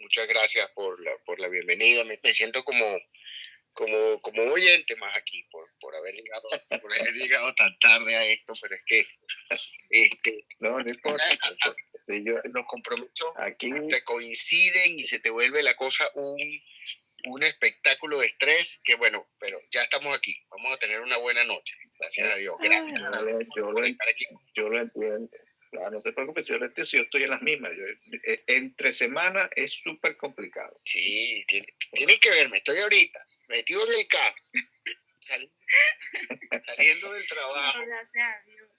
muchas gracias por la, por la bienvenida. Me, siento como, como, como oyente más aquí por, por, haber llegado, por haber llegado tan tarde a esto, pero es que este, no, no importa. los compromisos aquí te coinciden y se te vuelve la cosa un, un espectáculo de estrés que bueno, pero ya estamos aquí. Vamos a tener una buena noche. Gracias a Dios. Gracias. yo, lo, yo lo entiendo. Claro, no te preocupes, yo, yo estoy en las mismas. Eh, entre semanas es súper complicado. Sí, tiene, que verme. Estoy ahorita metido en el carro, saliendo del trabajo.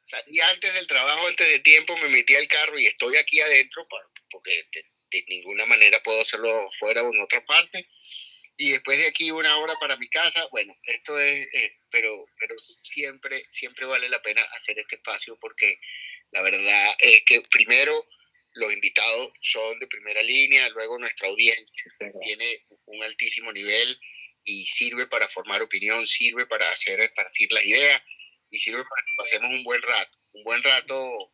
Salí antes del trabajo, antes de tiempo, me metí al carro y estoy aquí adentro porque de, ninguna manera puedo hacerlo fuera o en otra parte. Y después de aquí una hora para mi casa, bueno, esto es, eh, pero, pero siempre, siempre vale la pena hacer este espacio porque la verdad es que primero los invitados son de primera línea, luego nuestra audiencia tiene un altísimo nivel y sirve para formar opinión, sirve para hacer esparcir las ideas y sirve para que pasemos un buen rato, un buen rato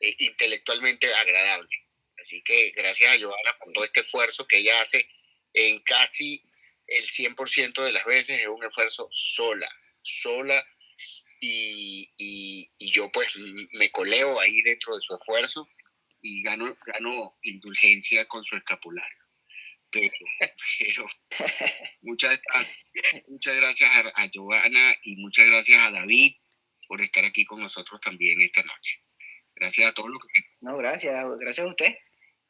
eh, intelectualmente agradable. Así que gracias a Joana por todo este esfuerzo que ella hace en casi el 100% de las veces, es un esfuerzo sola, sola y, yo pues me coleo ahí dentro de su esfuerzo y gano, gano indulgencia con su escapulario. Pero, pero muchas muchas gracias a, a Giovanna y muchas gracias a David por estar aquí con nosotros también esta noche. Gracias a todos los que... No, gracias, gracias a usted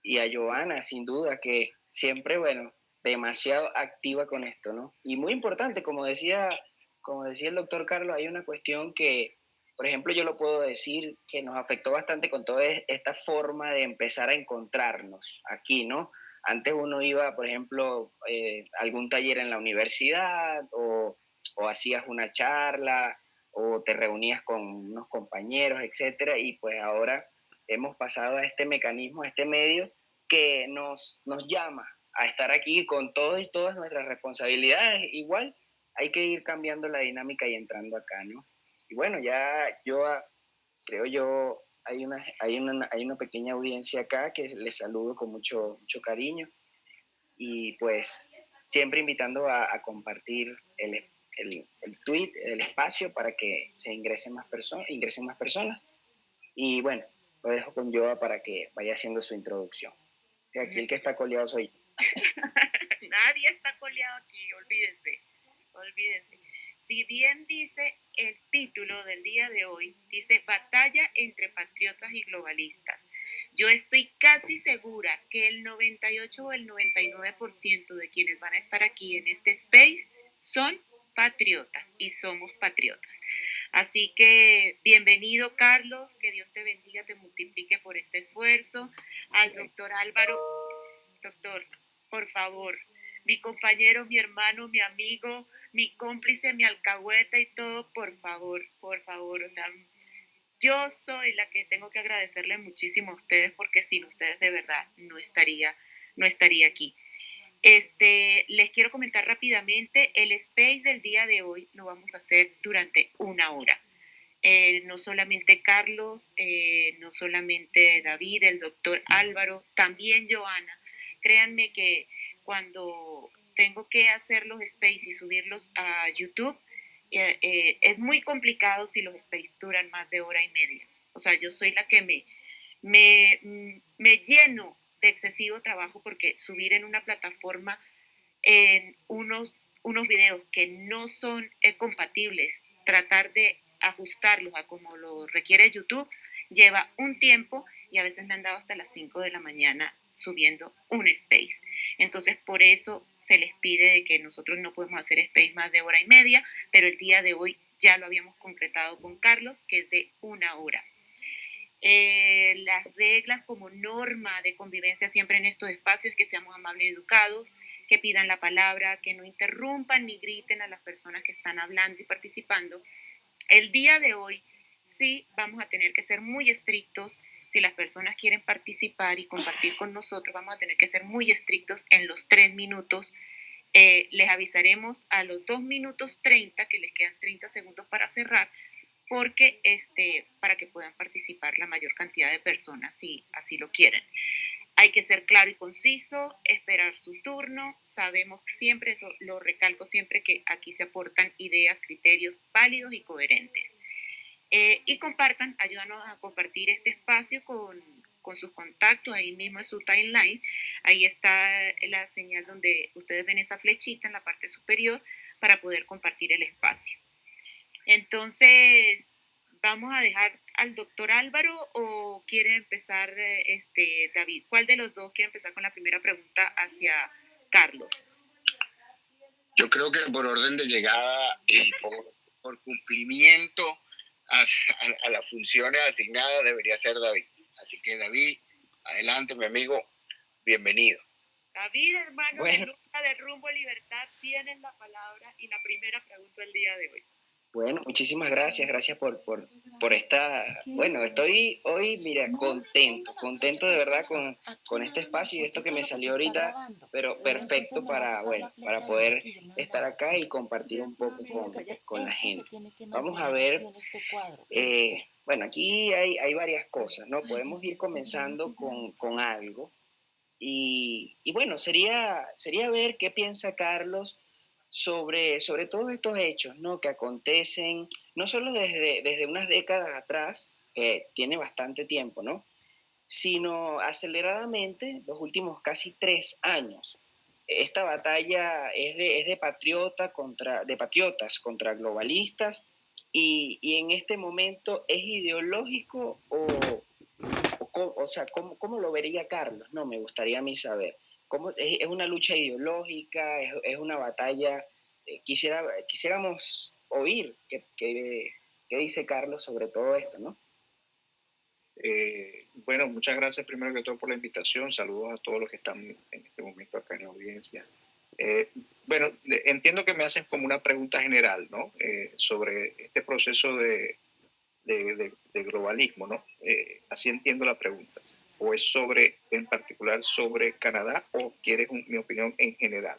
y a Giovanna, sin duda, que siempre, bueno, demasiado activa con esto, ¿no? Y muy importante, como decía como decía el doctor Carlos, hay una cuestión que, por ejemplo, yo lo puedo decir que nos afectó bastante con toda esta forma de empezar a encontrarnos aquí, ¿no? Antes uno iba, por ejemplo, eh, a algún taller en la universidad o, o hacías una charla o te reunías con unos compañeros, etcétera, y pues ahora hemos pasado a este mecanismo, a este medio que nos, nos llama a estar aquí con todos y todas nuestras responsabilidades igual hay que ir cambiando la dinámica y entrando acá, ¿no? Y bueno, ya yo ah, creo yo, hay una, hay una, hay una pequeña audiencia acá que les saludo con mucho, mucho cariño y pues siempre invitando a, compartir el, el, el, tweet, el espacio para que se ingresen más, personas ingresen más personas. Y bueno, lo dejo con Joa para que vaya haciendo su introducción. Aquí el que está coleado soy Nadie está coleado aquí, olvídense olvídense. Si bien dice el título del día de hoy, dice Batalla entre patriotas y globalistas. Yo estoy casi segura que el 98 o el 99% de quienes van a estar aquí en este space son patriotas y somos patriotas. Así que bienvenido Carlos, que Dios te bendiga, te multiplique por este esfuerzo. Al doctor Álvaro, doctor, por favor, mi compañero, mi hermano, mi amigo, mi cómplice, mi alcahueta y todo, por favor, por favor, o sea, yo soy la que tengo que agradecerle muchísimo a ustedes porque sin ustedes de verdad no estaría, no estaría aquí. Este, les quiero comentar rápidamente, el space del día de hoy lo vamos a hacer durante una hora. Eh, no solamente Carlos, eh, no solamente David, el doctor Álvaro, también Joana. Créanme que cuando tengo que hacer los space y subirlos a YouTube, eh, eh, es muy complicado si los space duran más de hora y media. O sea, yo soy la que me, me, mm, me lleno de excesivo trabajo porque subir en una plataforma en unos, unos videos que no son eh, compatibles, tratar de ajustarlos a como lo requiere YouTube, lleva un tiempo y a veces me han dado hasta las 5 de la mañana subiendo un space. Entonces, por eso se les pide de que nosotros no podemos hacer space más de hora y media, pero el día de hoy ya lo habíamos concretado con Carlos, que es de una hora. Eh, las reglas como norma de convivencia siempre en estos espacios es que seamos amables y educados, que pidan la palabra, que no interrumpan ni griten a las personas que están hablando y participando. El día de hoy sí vamos a tener que ser muy estrictos si las personas quieren participar y compartir con nosotros, vamos a tener que ser muy estrictos en los tres minutos. Eh, les avisaremos a los dos minutos 30, que les quedan 30 segundos para cerrar, porque este, para que puedan participar la mayor cantidad de personas si así lo quieren. Hay que ser claro y conciso, esperar su turno. Sabemos siempre, eso lo recalco siempre, que aquí se aportan ideas, criterios válidos y coherentes. Eh, y compartan, ayúdanos a compartir este espacio con, con sus contactos, ahí mismo en su timeline. Ahí está la señal donde ustedes ven esa flechita en la parte superior para poder compartir el espacio. Entonces, vamos a dejar al doctor Álvaro o quiere empezar este, David? ¿Cuál de los dos quiere empezar con la primera pregunta hacia Carlos? Yo creo que por orden de llegada y por, cumplimiento a, a, las funciones asignadas debería ser David. Así que David, adelante mi amigo, bienvenido. David, hermano de de Rumbo Libertad, tienen la palabra y la primera pregunta del día de hoy. Bueno, muchísimas gracias, gracias por, por, por esta, bueno, estoy hoy, mira, contento, contento de verdad con, con, este espacio y esto que me salió ahorita, pero perfecto para, bueno, para poder estar acá y compartir un poco con, con la gente. Vamos a ver, eh, bueno, aquí hay, hay varias cosas, ¿no? Podemos ir comenzando con, con algo y, y, bueno, sería, sería ver qué piensa Carlos sobre, sobre todos estos hechos ¿no? que acontecen, no solo desde, desde unas décadas atrás, que tiene bastante tiempo, ¿no? sino aceleradamente los últimos casi tres años. Esta batalla es de, es de, patriota contra, de patriotas contra globalistas y, y en este momento es ideológico o, o, o sea, ¿cómo, ¿cómo, lo vería Carlos? No, me gustaría a mí saber es, una lucha ideológica, es, una batalla. Eh, quisiera, quisiéramos oír qué, dice Carlos sobre todo esto, ¿no? Eh, bueno, muchas gracias primero que todo por la invitación. Saludos a todos los que están en este momento acá en la audiencia. Eh, bueno, entiendo que me haces como una pregunta general, ¿no? sobre este proceso de, de globalismo, ¿no? así entiendo la pregunta o es sobre, en particular, sobre Canadá o quieres mi opinión en general?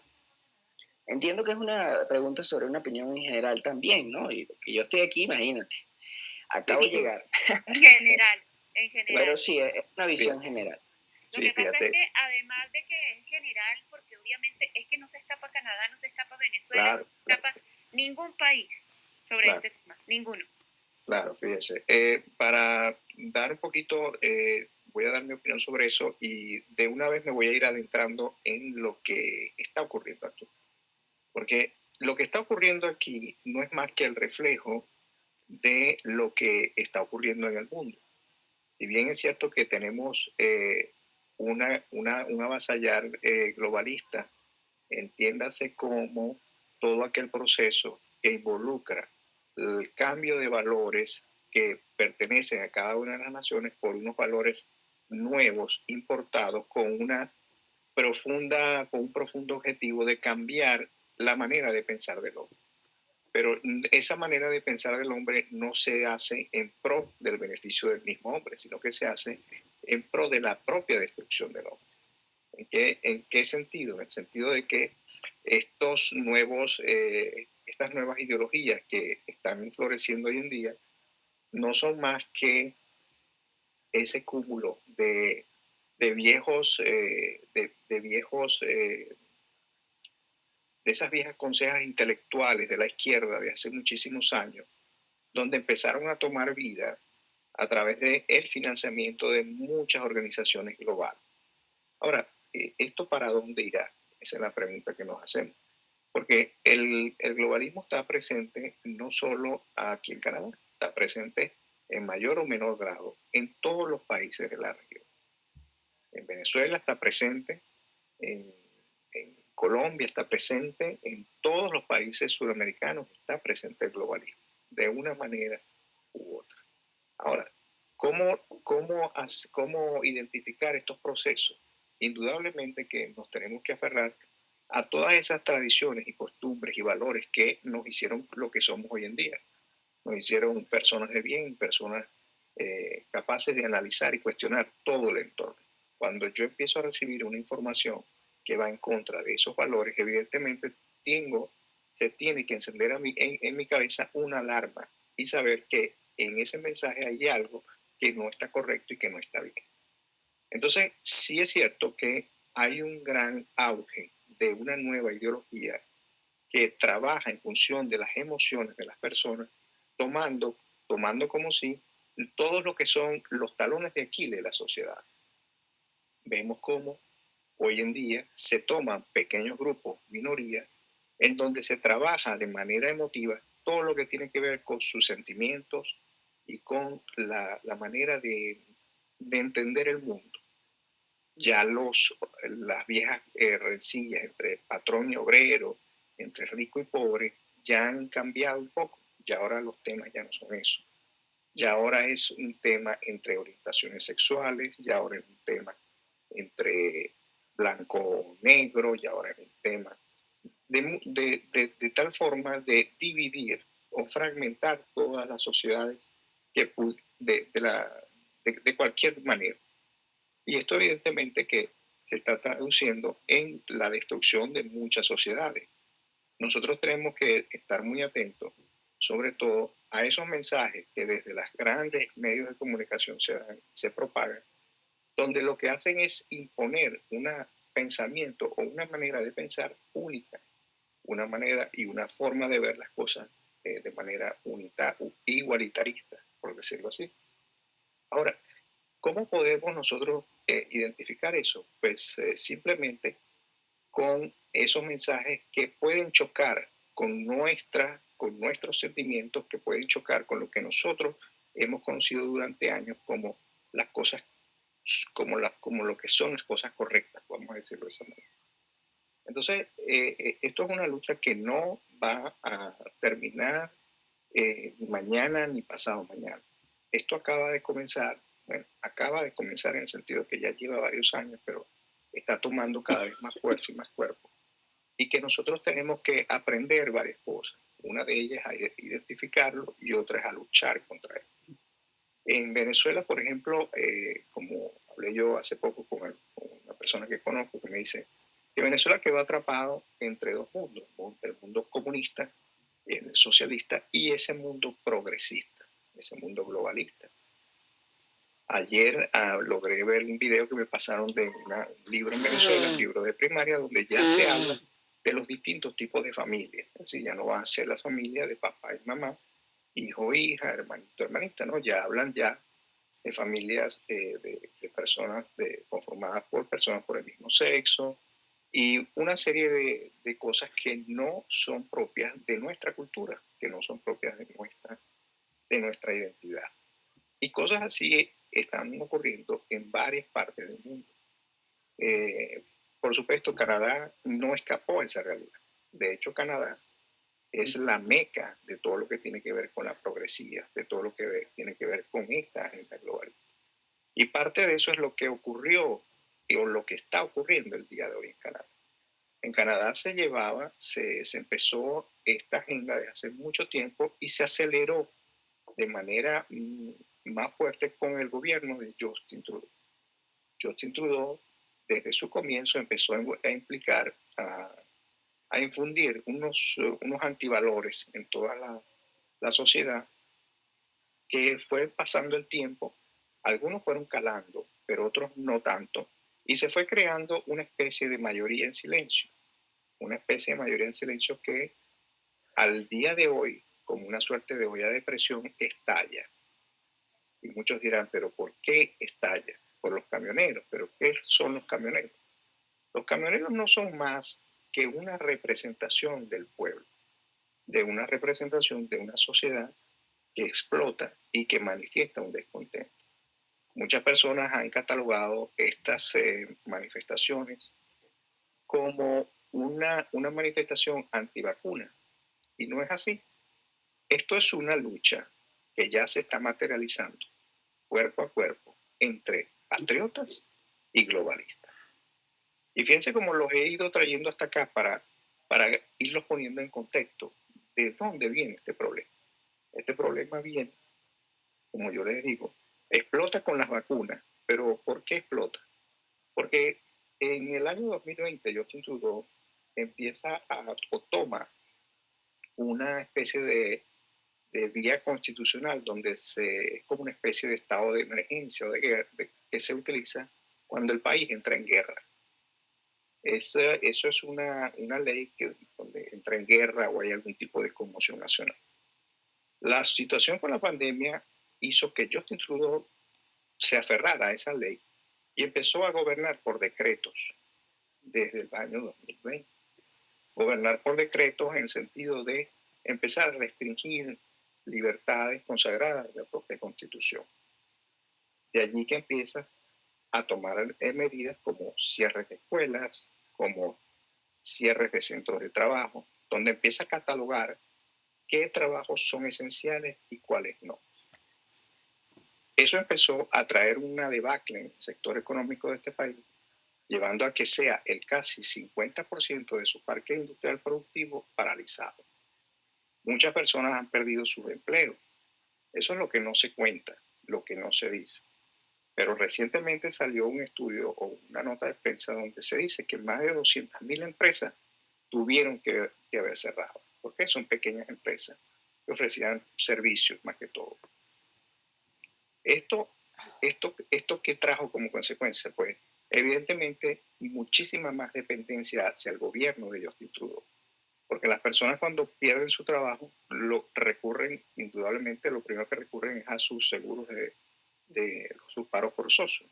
Entiendo que es una pregunta sobre una opinión en general también, ¿no? Y yo estoy aquí, imagínate, acabo de llegar. En general, en general. Pero sí, es una visión general. Lo que pasa es que además de que es general, porque obviamente es que no se escapa Canadá, no se escapa Venezuela, no se escapa ningún país sobre este tema, ninguno. Claro, fíjese. Eh, para dar un poquito eh, voy a dar mi opinión sobre eso y de una vez me voy a ir adentrando en lo que está ocurriendo aquí. Porque lo que está ocurriendo aquí no es más que el reflejo de lo que está ocurriendo en el mundo. Si bien es cierto que tenemos eh, una, una, un avasallar eh, globalista, entiéndase como todo aquel proceso que involucra el cambio de valores que pertenecen a cada una de las naciones por unos valores nuevos importados con una profunda, con un profundo objetivo de cambiar la manera de pensar del hombre. Pero esa manera de pensar del hombre no se hace en pro del beneficio del mismo hombre, sino que se hace en pro de la propia destrucción del hombre. ¿En qué, en qué sentido? En el sentido de que estos nuevos, eh, estas nuevas ideologías que están floreciendo hoy en día no son más que ese cúmulo de, viejos, eh, de, viejos, eh, de esas viejas consejas intelectuales de la izquierda de hace muchísimos años, donde empezaron a tomar vida a través del el financiamiento de muchas organizaciones globales. Ahora, eh, ¿esto para dónde irá? Esa es la pregunta que nos hacemos. Porque el, el globalismo está presente no solo aquí en Canadá, está presente en mayor o menor grado en todos los países de la región. En Venezuela está presente, en, Colombia está presente, en todos los países sudamericanos está presente el globalismo, de una manera u otra. Ahora, ¿cómo, cómo, cómo identificar estos procesos? Indudablemente que nos tenemos que aferrar a todas esas tradiciones y costumbres y valores que nos hicieron lo que somos hoy en día nos hicieron personas de bien, personas eh, capaces de analizar y cuestionar todo el entorno. Cuando yo empiezo a recibir una información que va en contra de esos valores, evidentemente tengo, se tiene que encender a mí, en, en mi cabeza una alarma y saber que en ese mensaje hay algo que no está correcto y que no está bien. Entonces, sí es cierto que hay un gran auge de una nueva ideología que trabaja en función de las emociones de las personas, tomando, tomando como si todo lo que son los talones de Aquiles de la sociedad. Vemos cómo hoy en día se toman pequeños grupos, minorías, en donde se trabaja de manera emotiva todo lo que tiene que ver con sus sentimientos y con la, manera de, entender el mundo. Ya los, las viejas eh, rencillas entre patrón y obrero, entre rico y pobre, ya han cambiado un poco. Y ahora los temas ya no son eso. Ya ahora es un tema entre orientaciones sexuales, ya ahora es un tema entre blanco-negro, y ahora es un tema de, tal forma de dividir o fragmentar todas las sociedades que, de, la, de, cualquier manera. Y esto evidentemente que se está traduciendo en la destrucción de muchas sociedades. Nosotros tenemos que estar muy atentos, sobre todo a esos mensajes que desde los grandes medios de comunicación se, se propagan, donde lo que hacen es imponer un pensamiento o una manera de pensar única una manera y una forma de ver las cosas eh, de manera unita, igualitarista, por decirlo así. Ahora, ¿cómo podemos nosotros eh, identificar eso? Pues eh, simplemente con esos mensajes que pueden chocar con, nuestra, con nuestros sentimientos, que pueden chocar con lo que nosotros hemos conocido durante años como las cosas, como, las, como lo que son las cosas correctas, vamos a decirlo de esa manera. Entonces, eh, eh, esto es una lucha que no va a terminar eh, mañana ni pasado mañana. Esto acaba de comenzar, bueno, acaba de comenzar en el sentido que ya lleva varios años, pero está tomando cada vez más fuerza y más cuerpo. Y que nosotros tenemos que aprender varias cosas. Una de ellas es a identificarlo y otra es a luchar contra él. En Venezuela, por ejemplo, como hablé yo hace poco con, con una persona que conozco que me dice, que Venezuela quedó atrapado entre dos mundos, el mundo comunista, el socialista y ese mundo progresista, ese mundo globalista. Ayer ah, logré ver un video que me pasaron de un libro en Venezuela, un libro de primaria, donde ya se ah. habla de los distintos tipos de familias. Así ya no va a ser la familia de papá y mamá, hijo, hija, hermanito, hermanita, ¿no? Ya hablan ya de familias eh, de, personas conformadas por personas por el mismo sexo, y una serie de, de, cosas que no son propias de nuestra cultura, que no son propias de nuestra, de nuestra identidad. Y cosas así están ocurriendo en varias partes del mundo. Eh, por supuesto, Canadá no escapó a esa realidad. De hecho, Canadá es la meca de todo lo que tiene que ver con la progresía, de todo lo que tiene que ver con esta agenda global. Y parte de eso es lo que ocurrió o lo que está ocurriendo el día de hoy en Canadá. En Canadá se llevaba, se, empezó esta agenda de hace mucho tiempo y se aceleró de manera mm, más fuerte con el gobierno de Justin Trudeau. Justin Trudeau, desde su comienzo, empezó a implicar, a, infundir unos, unos antivalores en toda la, la sociedad que fue pasando el tiempo. Algunos fueron calando, pero otros no tanto y se fue creando una especie de mayoría en silencio, una especie de mayoría en silencio que al día de hoy, como una suerte de olla de presión, estalla. Y muchos dirán, pero ¿por qué estalla? Por los camioneros, pero ¿qué son los camioneros? Los camioneros no son más que una representación del pueblo, de una representación de una sociedad que explota y que manifiesta un descontento. Muchas personas han catalogado estas eh, manifestaciones como una, una manifestación antivacuna y no es así. Esto es una lucha que ya se está materializando cuerpo a cuerpo entre patriotas y globalistas. Y fíjense cómo los he ido trayendo hasta acá para, para irlos poniendo en contexto de dónde viene este problema. Este problema viene, como yo les digo, explota con las vacunas. Pero ¿por qué explota? Porque en el año 2020 Justin Trudeau empieza a, o toma una especie de, de vía constitucional donde se, es como una especie de estado de emergencia o de guerra que se utiliza cuando el país entra en guerra. eso es una, una ley que donde entra en guerra o hay algún tipo de conmoción nacional. La situación con la pandemia hizo que Justin Trudeau se aferrara a esa ley y empezó a gobernar por decretos desde el año 2020. Gobernar por decretos en el sentido de empezar a restringir libertades consagradas de la propia Constitución. De allí que empieza a tomar eh, medidas como cierres de escuelas, como cierres de centros de trabajo, donde empieza a catalogar qué trabajos son esenciales y cuáles no. Eso empezó a traer una debacle en el sector económico de este país, llevando a que sea el casi 50% de su parque industrial productivo paralizado. Muchas personas han perdido sus empleos. Eso es lo que no se cuenta, lo que no se dice. Pero recientemente salió un estudio o una nota de prensa donde se dice que más de 200.000 empresas tuvieron que, que haber cerrado, porque son pequeñas empresas que ofrecían servicios más que todo. Esto, esto, esto que trajo como consecuencia, pues evidentemente muchísima más dependencia hacia el gobierno de Justin Trudeau. Porque las personas cuando pierden su trabajo, lo recurren, indudablemente, lo primero que recurren es a sus seguros de, de sus paros forzosos.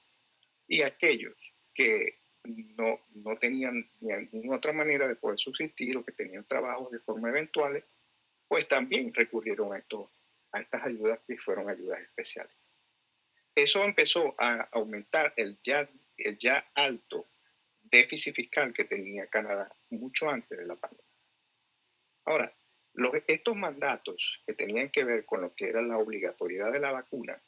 Y aquellos que no, no tenían ninguna otra manera de poder subsistir o que tenían trabajos de forma eventual, pues también recurrieron a, esto, a estas ayudas que fueron ayudas especiales. Eso empezó a aumentar el ya, el ya alto déficit fiscal que tenía Canadá mucho antes de la pandemia. Ahora, los, estos mandatos que tenían que ver con lo que era la obligatoriedad de la vacuna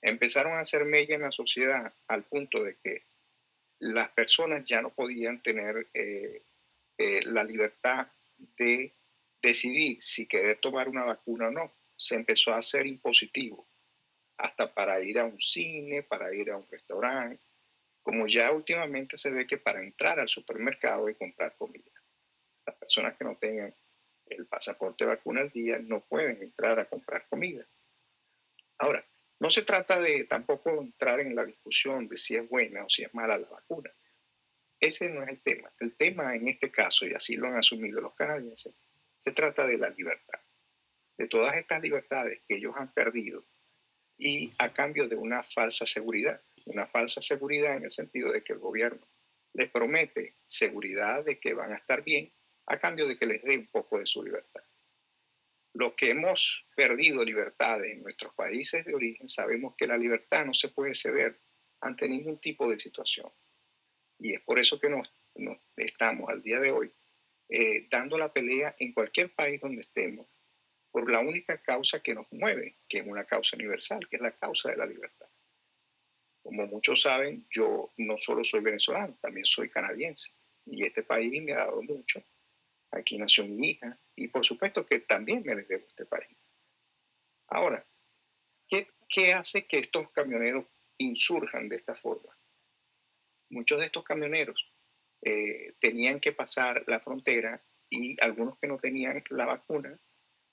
empezaron a hacer mella en la sociedad al punto de que las personas ya no podían tener eh, eh, la libertad de decidir si querer tomar una vacuna o no. Se empezó a hacer impositivo hasta para ir a un cine, para ir a un restaurante, como ya últimamente se ve que para entrar al supermercado y comprar comida. Las personas que no tengan el pasaporte vacuna al día no pueden entrar a comprar comida. Ahora, no se trata de tampoco entrar en la discusión de si es buena o si es mala la vacuna. Ese no es el tema. El tema en este caso, y así lo han asumido los canadienses, se trata de la libertad. De todas estas libertades que ellos han perdido y a cambio de una falsa seguridad. Una falsa seguridad en el sentido de que el gobierno les promete seguridad de que van a estar bien a cambio de que les dé un poco de su libertad. Los que hemos perdido libertad en nuestros países de origen sabemos que la libertad no se puede ceder ante ningún tipo de situación. Y es por eso que nos, estamos al día de hoy eh, dando la pelea en cualquier país donde estemos por la única causa que nos mueve, que es una causa universal, que es la causa de la libertad. Como muchos saben, yo no solo soy venezolano, también soy canadiense. Y este país me ha dado mucho. Aquí nació mi hija. Y por supuesto que también me les debo este país. Ahora, ¿qué, ¿qué hace que estos camioneros insurjan de esta forma? Muchos de estos camioneros eh, tenían que pasar la frontera y algunos que no tenían la vacuna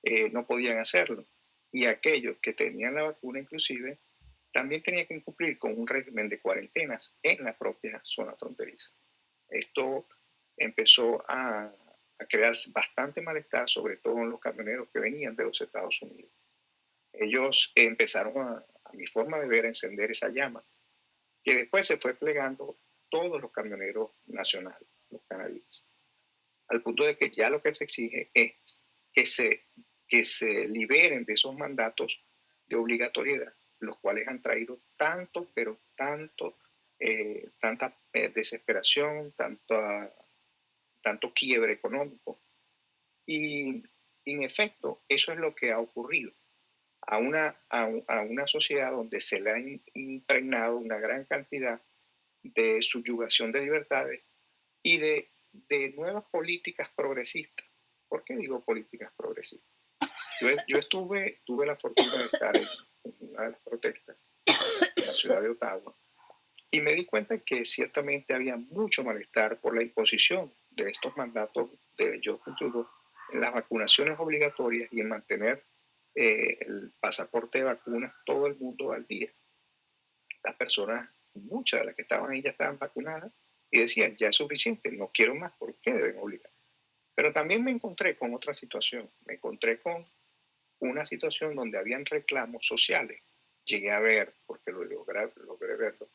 eh, no podían hacerlo. Y aquellos que tenían la vacuna inclusive también tenían que cumplir con un régimen de cuarentenas en la propia zona fronteriza. Esto empezó a, a crear bastante malestar, sobre todo en los camioneros que venían de los Estados Unidos. Ellos empezaron a, mi forma de ver, a encender esa llama, que después se fue plegando todos los camioneros nacionales, los canadienses, al punto de que ya lo que se exige es que se que se liberen de esos mandatos de obligatoriedad, los cuales han traído tanto, pero tanto, eh, tanta eh, desesperación, tanto, tanto quiebre económico. Y en efecto, eso es lo que ha ocurrido a una, a, una sociedad donde se le ha impregnado una gran cantidad de subyugación de libertades y de, de nuevas políticas progresistas. ¿Por qué digo políticas progresistas? Yo, estuve, tuve la fortuna de estar en, una de las protestas en la ciudad de Ottawa y me di cuenta que ciertamente había mucho malestar por la imposición de estos mandatos de Justin Trudeau en las vacunaciones obligatorias y en mantener eh, el pasaporte de vacunas todo el mundo al día. Las personas muchas de las que estaban ahí ya estaban vacunadas y decían, ya es suficiente, no quiero más, ¿por qué deben obligar? Pero también me encontré con otra situación, me encontré con una situación donde habían reclamos sociales. Llegué a ver, porque lo logré, logré verlo,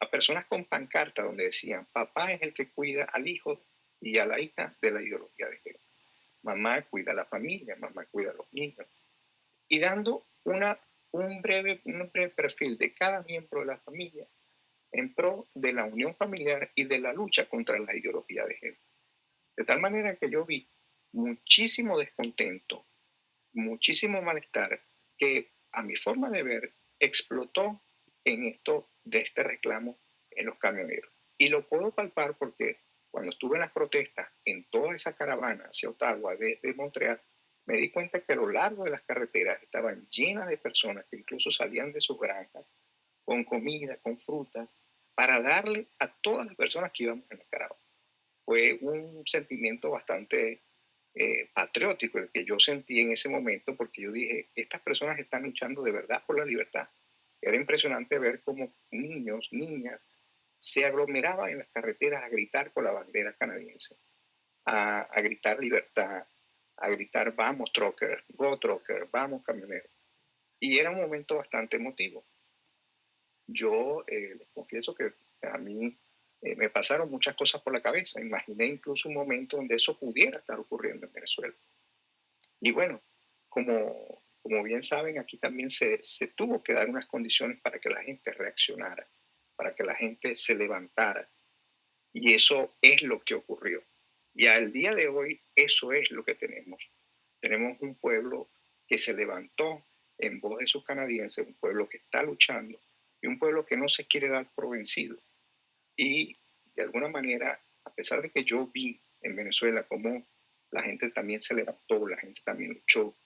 a personas con pancarta donde decían, papá es el que cuida al hijo y a la hija de la ideología de género. Mamá cuida a la familia, mamá cuida a los niños. Y dando una, un, breve, un breve perfil de cada miembro de la familia en pro de la unión familiar y de la lucha contra la ideología de género. De tal manera que yo vi muchísimo descontento, muchísimo malestar que a mi forma de ver explotó en esto de este reclamo en los camioneros. Y lo puedo palpar porque cuando estuve en las protestas en toda esa caravana hacia Ottawa de, de Montreal, me di cuenta que a lo largo de las carreteras estaban llenas de personas que incluso salían de sus granjas con comida, con frutas, para darle a todas las personas que íbamos en la caravana. Fue un sentimiento bastante eh, patriótico el que yo sentí en ese momento, porque yo dije, estas personas están luchando de verdad por la libertad. Era impresionante ver cómo niños, niñas, se aglomeraban en las carreteras a gritar con la bandera canadiense, a, a gritar libertad, a gritar vamos trucker, go trucker, vamos camionero. Y era un momento bastante emotivo yo eh, les confieso que a mí eh, me pasaron muchas cosas por la cabeza. Imaginé incluso un momento donde eso pudiera estar ocurriendo en Venezuela. Y bueno, como, como bien saben, aquí también se, se tuvo que dar unas condiciones para que la gente reaccionara, para que la gente se levantara. Y eso es lo que ocurrió. Y al día de hoy, eso es lo que tenemos. Tenemos un pueblo que se levantó en voz de sus canadienses, un pueblo que está luchando, y un pueblo que no se quiere dar por vencido. Y de alguna manera, a pesar de que yo vi en Venezuela cómo la gente también se levantó, la gente también luchó,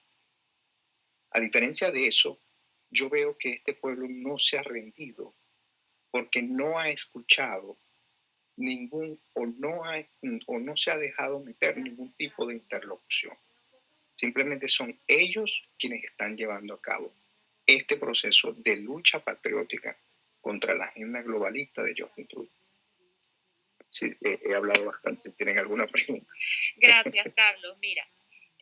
a diferencia de eso, yo veo que este pueblo no se ha rendido porque no ha escuchado ningún o no, ha, o no se ha dejado meter ningún tipo de interlocución. Simplemente son ellos quienes están llevando a cabo este proceso de lucha patriótica contra la agenda globalista de Justin Trudeau. Sí, he, hablado bastante. Si tienen alguna pregunta. Gracias, Carlos. Mira,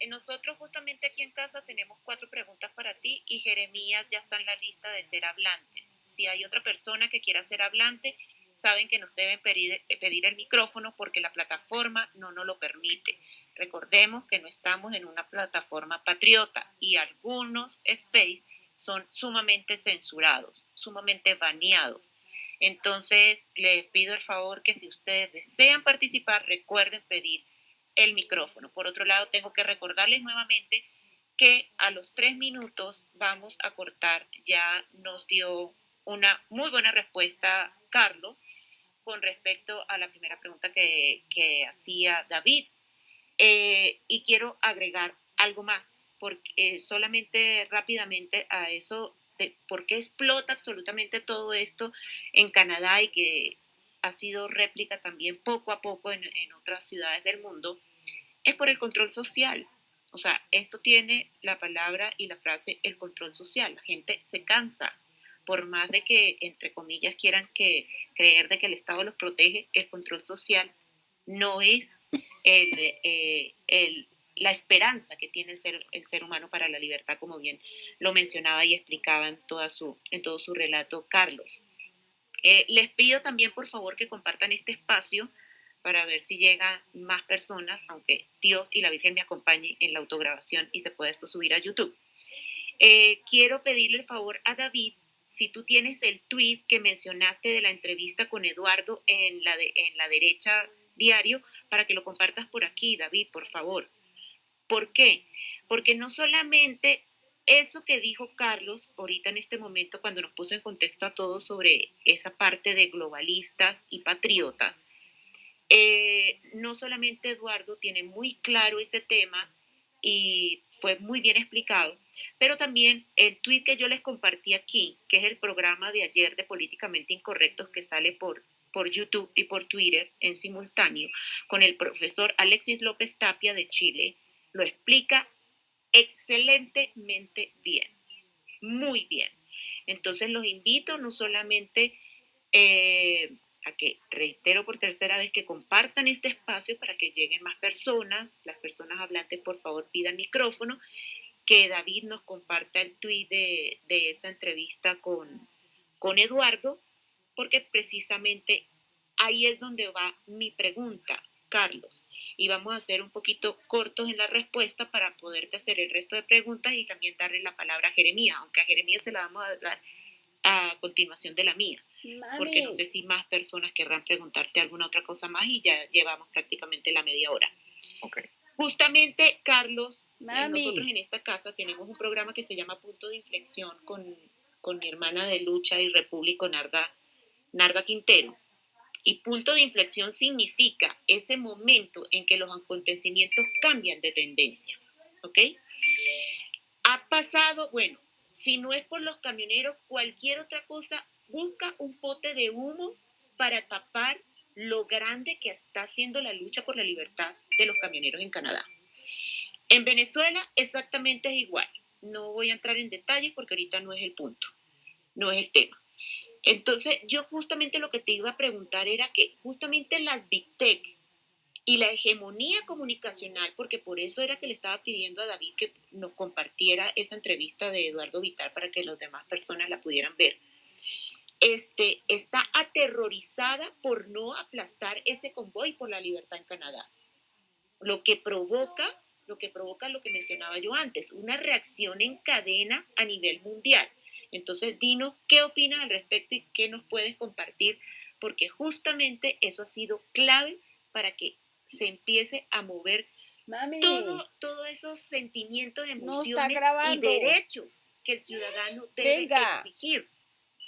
nosotros justamente aquí en casa tenemos cuatro preguntas para ti y Jeremías ya está en la lista de ser hablantes. Si hay otra persona que quiera ser hablante, saben que nos deben pedir, pedir el micrófono porque la plataforma no nos lo permite. Recordemos que no estamos en una plataforma patriota y algunos space son sumamente censurados, sumamente baneados. Entonces, les pido el favor que si ustedes desean participar, recuerden pedir el micrófono. Por otro lado, tengo que recordarles nuevamente que a los tres minutos vamos a cortar. Ya nos dio una muy buena respuesta Carlos con respecto a la primera pregunta que, hacía David. Eh, y quiero agregar algo más, porque eh, solamente rápidamente a eso de por qué explota absolutamente todo esto en Canadá y que ha sido réplica también poco a poco en, en otras ciudades del mundo, es por el control social. O sea, esto tiene la palabra y la frase el control social. La gente se cansa, por más de que, entre comillas, quieran que, creer de que el Estado los protege, el control social no es el, eh, el la esperanza que tiene el ser, el ser humano para la libertad, como bien lo mencionaba y explicaba en, toda su, en todo su relato Carlos. Eh, les pido también, por favor, que compartan este espacio para ver si llegan más personas, aunque Dios y la Virgen me acompañen en la autograbación y se pueda esto subir a YouTube. Eh, quiero pedirle el favor a David, si tú tienes el tweet que mencionaste de la entrevista con Eduardo en la, en la derecha diario, para que lo compartas por aquí, David, por favor. ¿Por qué? Porque no solamente eso que dijo Carlos ahorita en este momento cuando nos puso en contexto a todos sobre esa parte de globalistas y patriotas, eh, no solamente Eduardo tiene muy claro ese tema y fue muy bien explicado, pero también el tweet que yo les compartí aquí, que es el programa de ayer de Políticamente Incorrectos que sale por, por YouTube y por Twitter en simultáneo, con el profesor Alexis López Tapia de Chile, lo explica excelentemente bien, muy bien. Entonces los invito no solamente eh, a que reitero por tercera vez que compartan este espacio para que lleguen más personas. Las personas hablantes, por favor, pidan micrófono. Que David nos comparta el tweet de, de esa entrevista con, con Eduardo, porque precisamente ahí es donde va mi pregunta, Carlos. Y vamos a ser un poquito cortos en la respuesta para poderte hacer el resto de preguntas y también darle la palabra a Jeremías, aunque a Jeremías se la vamos a dar a continuación de la mía. Porque no sé si más personas querrán preguntarte alguna otra cosa más y ya llevamos prácticamente la media hora. Justamente, Carlos, eh, nosotros en esta casa tenemos un programa que se llama Punto de Inflexión con, con mi hermana de lucha y repúblico, Narda, Narda Quintero. Y punto de inflexión significa ese momento en que los acontecimientos cambian de tendencia. ¿Ok? Ha pasado, bueno, si no es por los camioneros, cualquier otra cosa, busca un pote de humo para tapar lo grande que está haciendo la lucha por la libertad de los camioneros en Canadá. En Venezuela exactamente es igual. No voy a entrar en detalles porque ahorita no es el punto, no es el tema. Entonces, yo justamente lo que te iba a preguntar era que justamente las Big Tech y la hegemonía comunicacional, porque por eso era que le estaba pidiendo a David que nos compartiera esa entrevista de Eduardo Vital para que las demás personas la pudieran ver, este, está aterrorizada por no aplastar ese convoy por la libertad en Canadá. Lo que provoca, lo que provoca lo que mencionaba yo antes, una reacción en cadena a nivel mundial. Entonces, dinos qué opinas al respecto y qué nos puedes compartir, porque justamente eso ha sido clave para que se empiece a mover todo, todos esos sentimientos, emociones y derechos que el ciudadano debe exigir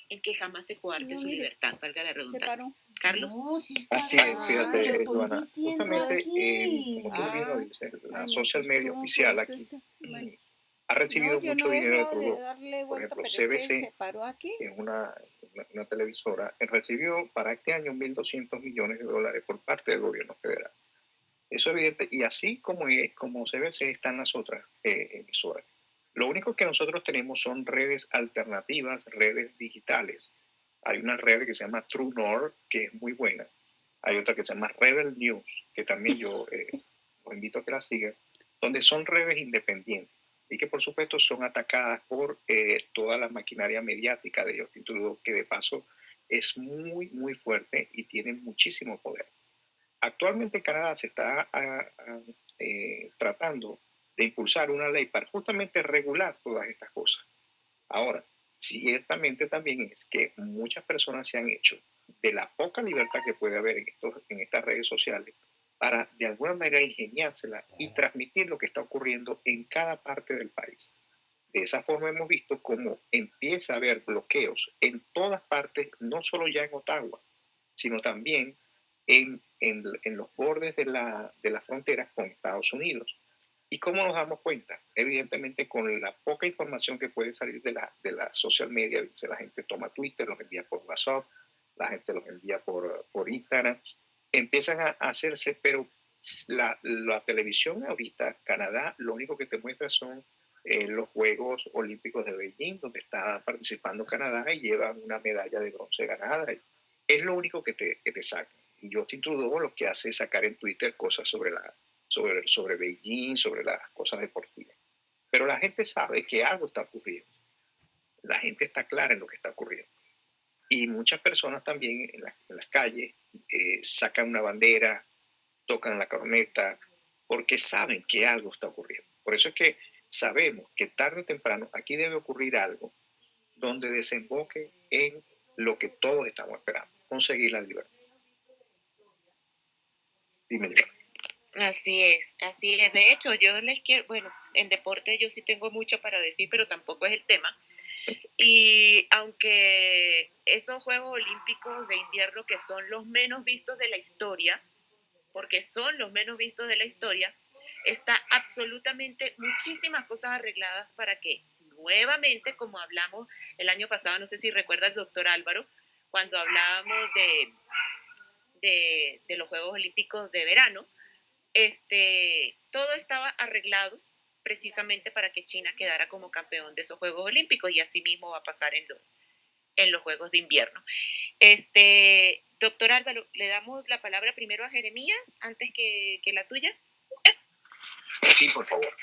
en que jamás se coarte su libertad, valga la redundancia. Carlos. Así es, fíjate, Eduardo. Justamente, eh, como tú mismo dices, la social media oficial aquí ha recibido mucho dinero de todo. Por ejemplo, CBC, en una, una, televisora, recibió para este año 1.200 millones de dólares por parte del gobierno federal. Eso es evidente. Y así como, es, como CBC están las otras eh, emisoras. Lo único que nosotros tenemos son redes alternativas, redes digitales. Hay una red que se llama True North, que es muy buena. Hay otra que se llama Rebel News, que también yo eh, os invito a que la sigan, donde son redes independientes y que por supuesto son atacadas por eh, toda la maquinaria mediática de Justin Trudeau, que de paso es muy, muy fuerte y tiene muchísimo poder. Actualmente en Canadá se está ah, ah, eh, tratando de impulsar una ley para justamente regular todas estas cosas. Ahora, ciertamente también es que muchas personas se han hecho de la poca libertad que puede haber en, estos, en estas redes sociales para de alguna manera ingeniársela y transmitir lo que está ocurriendo en cada parte del país. De esa forma hemos visto cómo empieza a haber bloqueos en todas partes, no solo ya en Ottawa, sino también en, en, en los bordes de la, de la frontera con Estados Unidos. ¿Y cómo nos damos cuenta? Evidentemente con la poca información que puede salir de la, de la social media, la gente toma Twitter, los envía por WhatsApp, la gente los envía por, por Instagram, empiezan a hacerse, pero la, la, televisión ahorita, Canadá, lo único que te muestra son eh, los Juegos Olímpicos de Beijing, donde está participando Canadá y llevan una medalla de bronce ganada. Es lo único que te, que te saca. Y Justin Trudeau lo que hace es sacar en Twitter cosas sobre, la, sobre, sobre Beijing, sobre las cosas deportivas. Pero la gente sabe que algo está ocurriendo. La gente está clara en lo que está ocurriendo. Y muchas personas también en, las calles eh, sacan una bandera, tocan la corneta, porque saben que algo está ocurriendo. Por eso es que sabemos que tarde o temprano aquí debe ocurrir algo donde desemboque en lo que todos estamos esperando, conseguir la libertad. Dime, Así es, así es. De hecho, yo les quiero, bueno, en deporte yo sí tengo mucho para decir, pero tampoco es el tema. Y aunque esos Juegos Olímpicos de invierno, que son los menos vistos de la historia, porque son los menos vistos de la historia, está absolutamente muchísimas cosas arregladas para que nuevamente, como hablamos el año pasado, no sé si recuerda el doctor Álvaro, cuando hablábamos de, de, de los Juegos Olímpicos de verano, este, todo estaba arreglado precisamente para que China quedara como campeón de esos Juegos Olímpicos y así mismo va a pasar en, en los Juegos de Invierno. Este, doctor Álvaro, le damos la palabra primero a Jeremías antes que, que la tuya. Sí, por favor.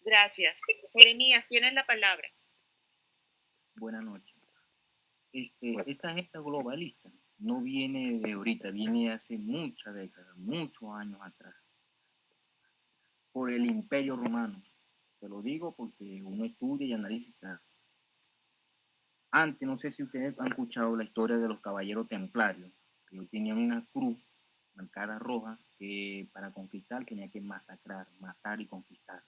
Gracias. Jeremías, tienes la palabra. Buenas noches. Este, esta agenda globalista no viene de ahorita, viene hace muchas décadas, muchos años atrás, por el imperio romano. Te lo digo porque uno estudia y analiza. Antes, no sé si ustedes han escuchado la historia de los caballeros templarios, que tenían una cruz marcada roja que para conquistar tenía que masacrar, matar y conquistar.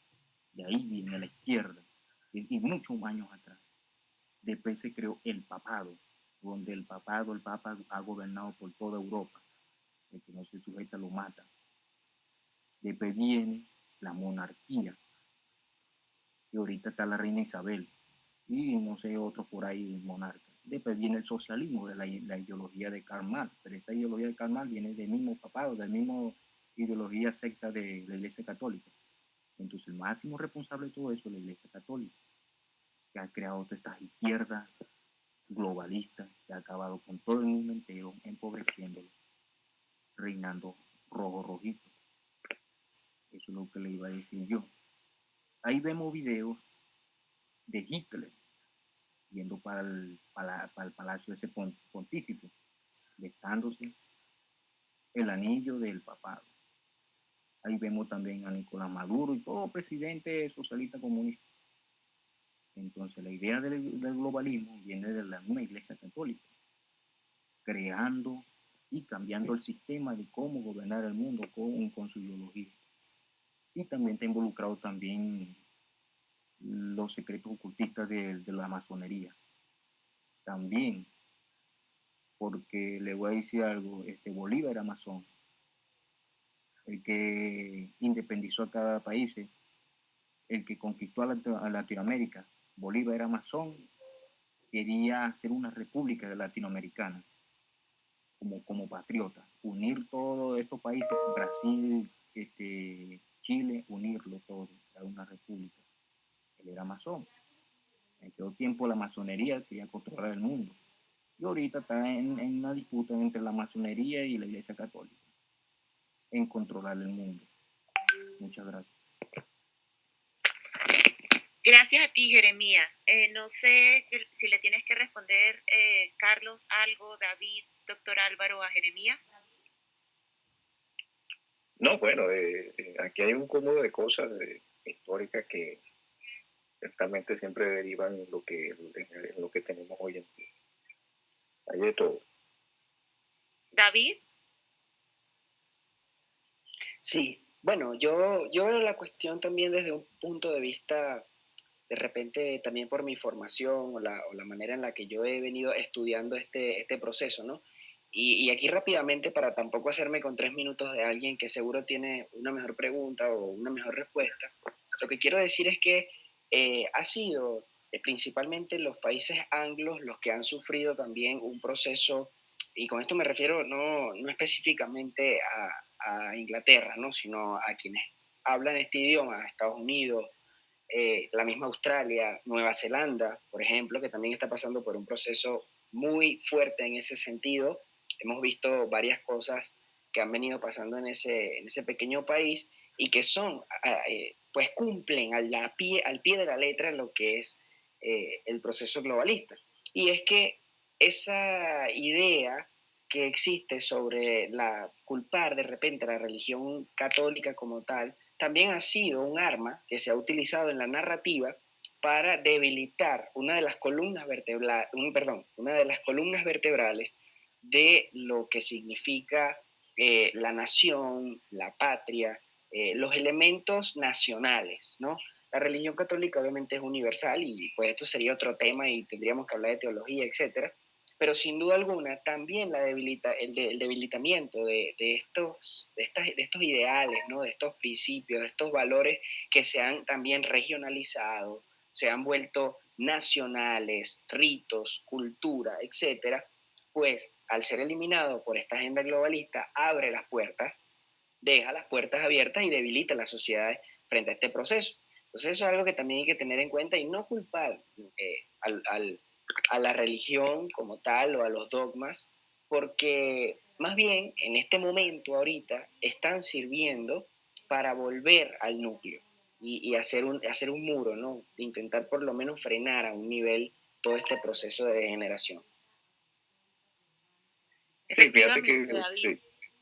De ahí viene la izquierda, y muchos años atrás. Después se creó el papado, donde el papado, el papa ha gobernado por toda Europa. El que no se sujeta lo mata. Después viene la monarquía. Y ahorita está la reina Isabel. Y no sé, otros por ahí monarcas. Después viene el socialismo de la, ideología de Karl. Pero esa ideología de Karl viene del mismo papado, del mismo ideología secta de la Iglesia Católica. Entonces, el máximo responsable de todo eso es la Iglesia Católica, que ha creado todas estas izquierdas globalistas, que ha acabado con todo el mundo entero, empobreciéndolo, reinando rojo rojito. Eso es lo que le iba a decir yo. Ahí vemos videos de Hitler yendo para el, para, el palacio de ese pontífice, besándose el anillo del papado. Ahí vemos también a Nicolás Maduro y todo presidente socialista comunista. Entonces la idea del, globalismo viene de la iglesia católica, creando y cambiando el sistema de cómo gobernar el mundo con su ideología. Y también está involucrado también los secretos ocultistas de, la masonería. También, porque le voy a decir algo, este Bolívar era masón, el que independizó a cada país, el que conquistó a, Latinoamérica. Bolívar era masón, quería hacer una república latinoamericana como, como patriota, unir todos estos países, Brasil, este, Chile, unirlo todo a una república. Él era masón. En aquel tiempo la masonería quería controlar el mundo. Y ahorita está en, una disputa entre la masonería y la iglesia católica en controlar el mundo. Muchas gracias. Gracias a ti, Jeremías. Eh, no sé si le tienes que responder, eh, Carlos, algo, David, doctor Álvaro, a Jeremías. No, bueno, eh, aquí hay un cúmulo de cosas históricas que ciertamente siempre derivan en lo que, en lo que tenemos hoy en día. Hay de todo. David. Sí, bueno, yo, yo veo la cuestión también desde un punto de vista, de repente también por mi formación o la, o la manera en la que yo he venido estudiando este, este proceso, ¿no? Y, aquí rápidamente, para tampoco hacerme con tres minutos de alguien que seguro tiene una mejor pregunta o una mejor respuesta, lo que quiero decir es que eh, ha sido eh, principalmente los países anglos los que han sufrido también un proceso, y con esto me refiero no, no específicamente a, a Inglaterra, ¿no? sino a quienes hablan este idioma, Estados Unidos, eh, la misma Australia, Nueva Zelanda, por ejemplo, que también está pasando por un proceso muy fuerte en ese sentido. Hemos visto varias cosas que han venido pasando en ese, en ese pequeño país y que son, eh, pues cumplen al, pie, al pie de la letra lo que es eh, el proceso globalista. Y es que esa idea que existe sobre la culpar de repente a la religión católica como tal, también ha sido un arma que se ha utilizado en la narrativa para debilitar una de las columnas vertebrales, perdón, una de las columnas vertebrales de lo que significa eh, la nación, la patria, eh, los elementos nacionales, ¿no? La religión católica obviamente es universal y pues esto sería otro tema y tendríamos que hablar de teología, etcétera, pero sin duda alguna también la debilita, el, debilitamiento de, estos, de, estas, de estos ideales, ¿no? de estos principios, de estos valores que se han también regionalizado, se han vuelto nacionales, ritos, cultura, etcétera, pues al ser eliminado por esta agenda globalista, abre las puertas, deja las puertas abiertas y debilita las sociedades frente a este proceso. Entonces eso es algo que también hay que tener en cuenta y no culpar eh, a la religión como tal o a los dogmas, porque más bien en este momento ahorita están sirviendo para volver al núcleo y, hacer, un, hacer un muro, ¿no? Intentar por lo menos frenar a un nivel todo este proceso de degeneración. Efectivamente,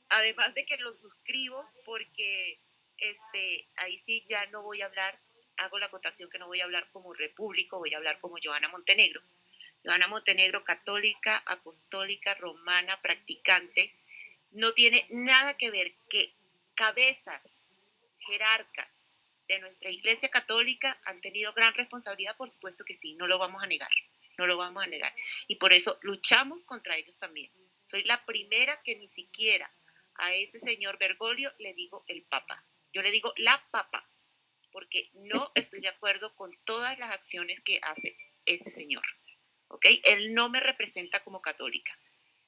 Además de que lo suscribo porque este, ahí sí ya no voy a hablar, hago la acotación que no voy a hablar como repúblico, voy a hablar como Joana Montenegro. Joana Montenegro, católica, apostólica, romana, practicante, no tiene nada que ver que cabezas, jerarcas de nuestra Iglesia Católica han tenido gran responsabilidad, por supuesto que sí, no lo vamos a negar, no lo vamos a negar. Y por eso luchamos contra ellos también. Soy la primera que ni siquiera a ese señor Bergoglio le digo el Papa. Yo le digo la Papa, porque no estoy de acuerdo con todas las acciones que hace ese señor. ¿Ok? Él no me representa como católica.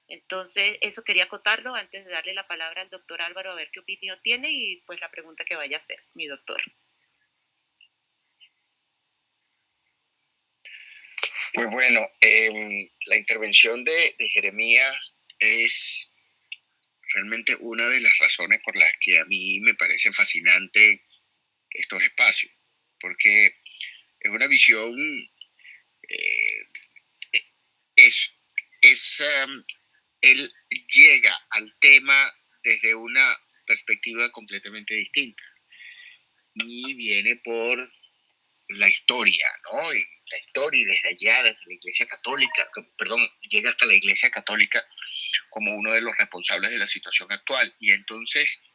Entonces, eso quería acotarlo antes de darle la palabra al doctor Álvaro a ver qué opinión tiene y pues la pregunta que vaya a hacer, mi doctor. Pues bueno, em, la intervención de, de Jeremías es realmente una de las razones por las que a mí me parece fascinante estos espacios, porque es una visión, eh, es, es um, él llega al tema desde una perspectiva completamente distinta y viene por la historia, ¿no? La historia y desde allá, desde la Iglesia Católica, perdón, llega hasta la Iglesia Católica como uno de los responsables de la situación actual. Y entonces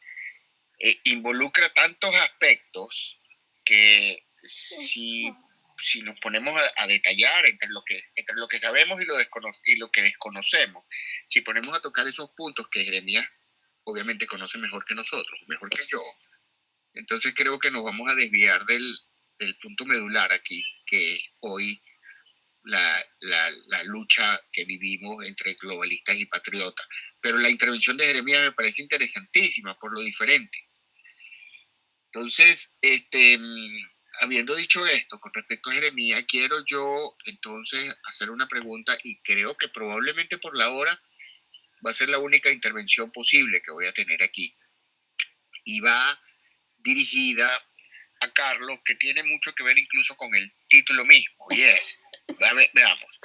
eh, involucra tantos aspectos que si, si nos ponemos a, detallar entre lo, que, entre lo que sabemos y lo, y lo que desconocemos, si ponemos a tocar esos puntos que Jeremías obviamente conoce mejor que nosotros, mejor que yo, entonces creo que nos vamos a desviar del, del punto medular aquí, que hoy la, la, lucha que vivimos entre globalistas y patriotas. Pero la intervención de Jeremías me parece interesantísima por lo diferente. Entonces, este, habiendo dicho esto con respecto a Jeremías, quiero yo entonces hacer una pregunta y creo que probablemente por la hora va a ser la única intervención posible que voy a tener aquí. Y va dirigida a Carlos, que tiene mucho que ver incluso con el título mismo, y es, veamos,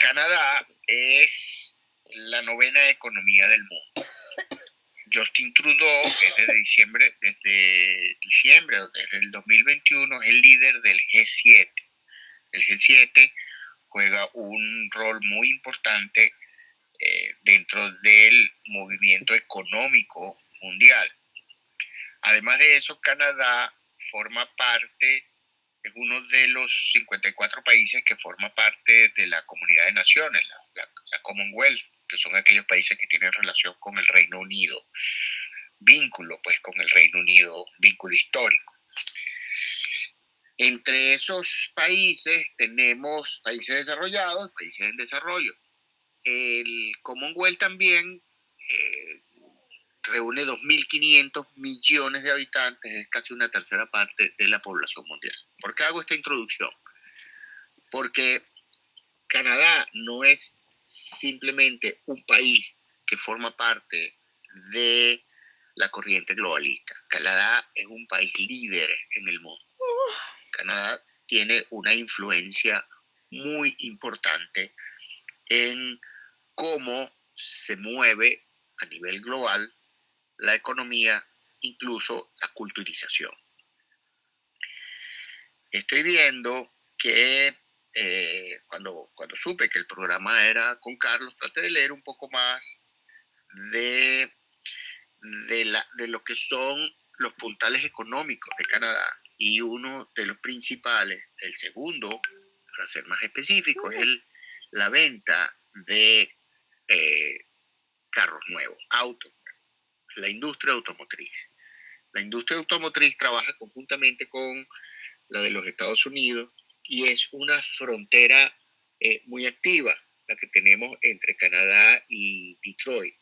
Canadá es la novena economía del mundo. Justin Trudeau, que desde diciembre, desde diciembre, desde el 2021, es el líder del G7. El G7 juega un rol muy importante eh, dentro del movimiento económico mundial. Además de eso, Canadá forma parte, es uno de los 54 países que forma parte de la Comunidad de Naciones, la, Commonwealth, que son aquellos países que tienen relación con el Reino Unido, vínculo pues con el Reino Unido, vínculo histórico. Entre esos países tenemos países desarrollados, países en desarrollo. El Commonwealth también eh, reúne 2.500 millones de habitantes, es casi una tercera parte de la población mundial. ¿Por qué hago esta introducción? Porque Canadá no es simplemente un país que forma parte de la corriente globalista. Canadá es un país líder en el mundo. Canadá tiene una influencia muy importante en cómo se mueve a nivel global la economía, incluso la culturización. Estoy viendo que eh, cuando, cuando supe que el programa era con Carlos, traté de leer un poco más de, de, la, de lo que son los puntales económicos de Canadá. Y uno de los principales, el segundo, para ser más específico, es el, la venta de eh, carros nuevos, autos la industria automotriz. La industria automotriz trabaja conjuntamente con la de los Estados Unidos y es una frontera eh, muy activa la que tenemos entre Canadá y Detroit.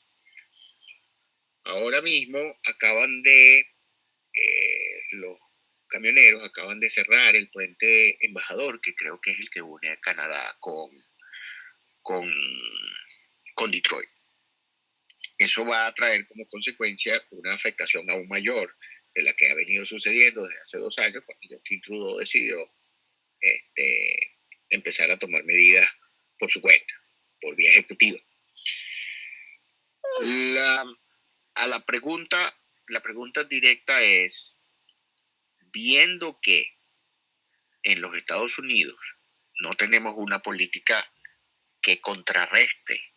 Ahora mismo acaban de eh, los camioneros acaban de cerrar el puente embajador, que creo que es el que une a Canadá con, con, con Detroit. Eso va a traer como consecuencia una afectación aún mayor de la que ha venido sucediendo desde hace dos años, cuando Justin Trudeau decidió este, empezar a tomar medidas por su cuenta, por vía ejecutiva. A la pregunta, la pregunta directa es, viendo que en los Estados Unidos no tenemos una política que contrarreste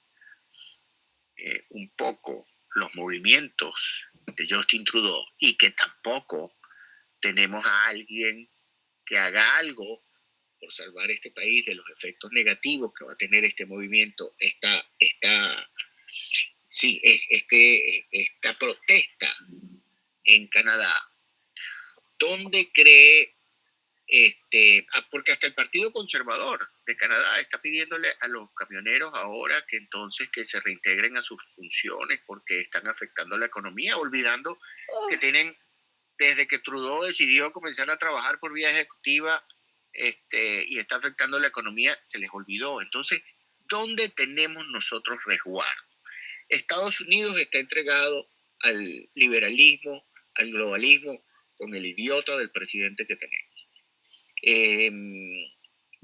eh, un poco los movimientos de Justin Trudeau y que tampoco tenemos a alguien que haga algo por salvar este país de los efectos negativos que va a tener este movimiento, esta, esta, sí, este, esta protesta en Canadá, ¿dónde cree, este, ah, porque hasta el Partido Conservador de Canadá está pidiéndole a los camioneros ahora que entonces que se reintegren a sus funciones porque están afectando la economía, olvidando que tienen, desde que Trudeau decidió comenzar a trabajar por vía ejecutiva, este, y está afectando la economía, se les olvidó. Entonces, ¿dónde tenemos nosotros resguardo? Estados Unidos está entregado al liberalismo, al globalismo, con el idiota del presidente que tenemos. Em,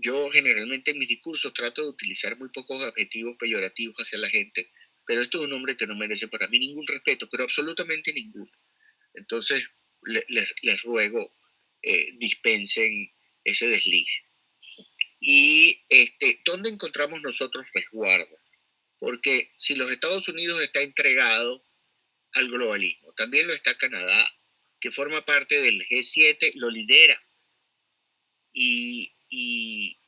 yo generalmente en mis discursos trato de utilizar muy pocos adjetivos peyorativos hacia la gente, pero esto es un hombre que no merece para mí ningún respeto, pero absolutamente ninguno. Entonces, les ruego, eh, dispensen ese desliz. Y este, ¿dónde encontramos nosotros resguardo? Porque si los Estados Unidos está entregado al globalismo, también lo está Canadá, que forma parte del G7, lo lidera. Y, y,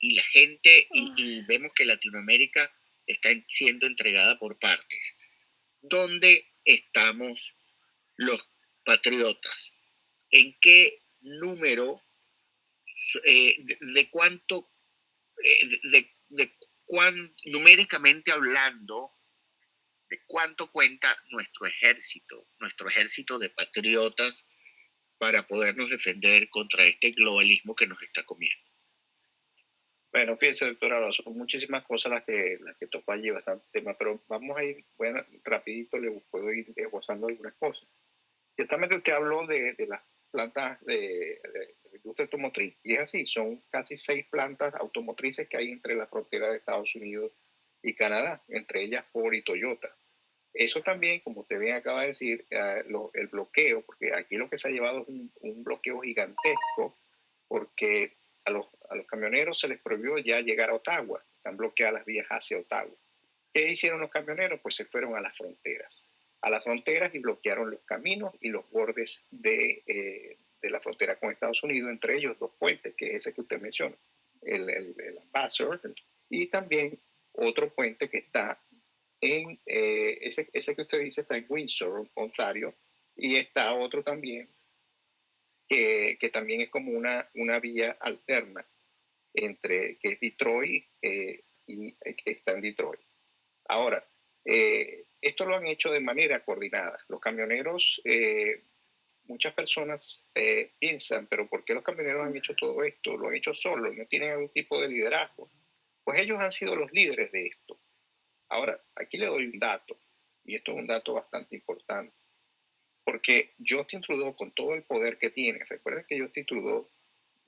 la gente, y, y, vemos que Latinoamérica está siendo entregada por partes. ¿Dónde estamos los patriotas? ¿En qué número eh, de, cuánto, eh, de, de cuán, numéricamente hablando, de cuánto cuenta nuestro ejército, nuestro ejército de patriotas para podernos defender contra este globalismo que nos está comiendo. Bueno, fíjese, doctora, son muchísimas cosas las que, las que tocó allí, bastante tema, pero vamos a ir, bueno, rapidito le puedo ir esbozando algunas cosas. Ciertamente usted habló de, de las plantas de, industria automotriz. Y es así, son casi seis plantas automotrices que hay entre la frontera de Estados Unidos y Canadá, entre ellas Ford y Toyota. Eso también, como usted bien acaba de decir, eh, el bloqueo, porque aquí lo que se ha llevado es un, bloqueo gigantesco, porque a los, a los, camioneros se les prohibió ya llegar a Ottawa, están bloqueadas las vías hacia Ottawa. ¿Qué hicieron los camioneros? Pues se fueron a las fronteras, a las fronteras y bloquearon los caminos y los bordes de, eh, de la frontera con Estados Unidos, entre ellos dos puentes, que es ese que usted menciona, el, el, el Ambassador, y también otro puente que está en, eh, ese, ese que usted dice está en Windsor, Ontario, y está otro también, que, que también es como una, una vía alterna entre, que es Detroit eh, y que está en Detroit. Ahora, eh, esto lo han hecho de manera coordinada. Los camioneros muchas personas eh, piensan, pero ¿por qué los camioneros han hecho todo esto? Lo han hecho solos, no tienen algún tipo de liderazgo. Pues ellos han sido los líderes de esto. Ahora, aquí le doy un dato, y esto es un dato bastante importante, porque Justin Trudeau, con todo el poder que tiene, recuerden que Justin Trudeau,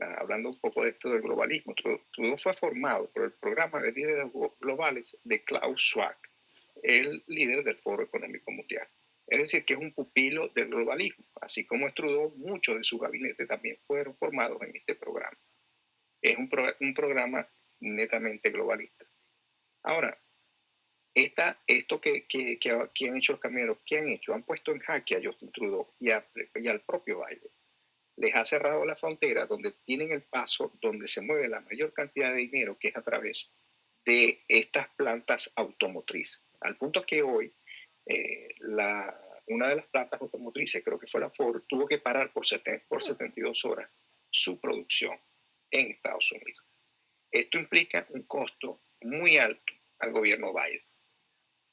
ah, hablando un poco de esto del globalismo, Trudeau fue formado por el programa de líderes globales de Klaus Schwab, el líder del Foro Económico Mundial. Es decir, que es un pupilo del globalismo. Así como Trudeau, muchos de su gabinete también fueron formados en este programa. Es un, un programa netamente globalista. Ahora, esta, esto que, que, que, han hecho los camioneros, ¿qué han hecho? Han puesto en jaque a Justin Trudeau y, y al propio Biden. Les ha cerrado la frontera donde tienen el paso, donde se mueve la mayor cantidad de dinero, que es a través de estas plantas automotrices. Al punto que hoy eh, la, una de las plantas automotrices, creo que fue la Ford, tuvo que parar por, por 72 horas su producción en Estados Unidos. Esto implica un costo muy alto al gobierno Biden.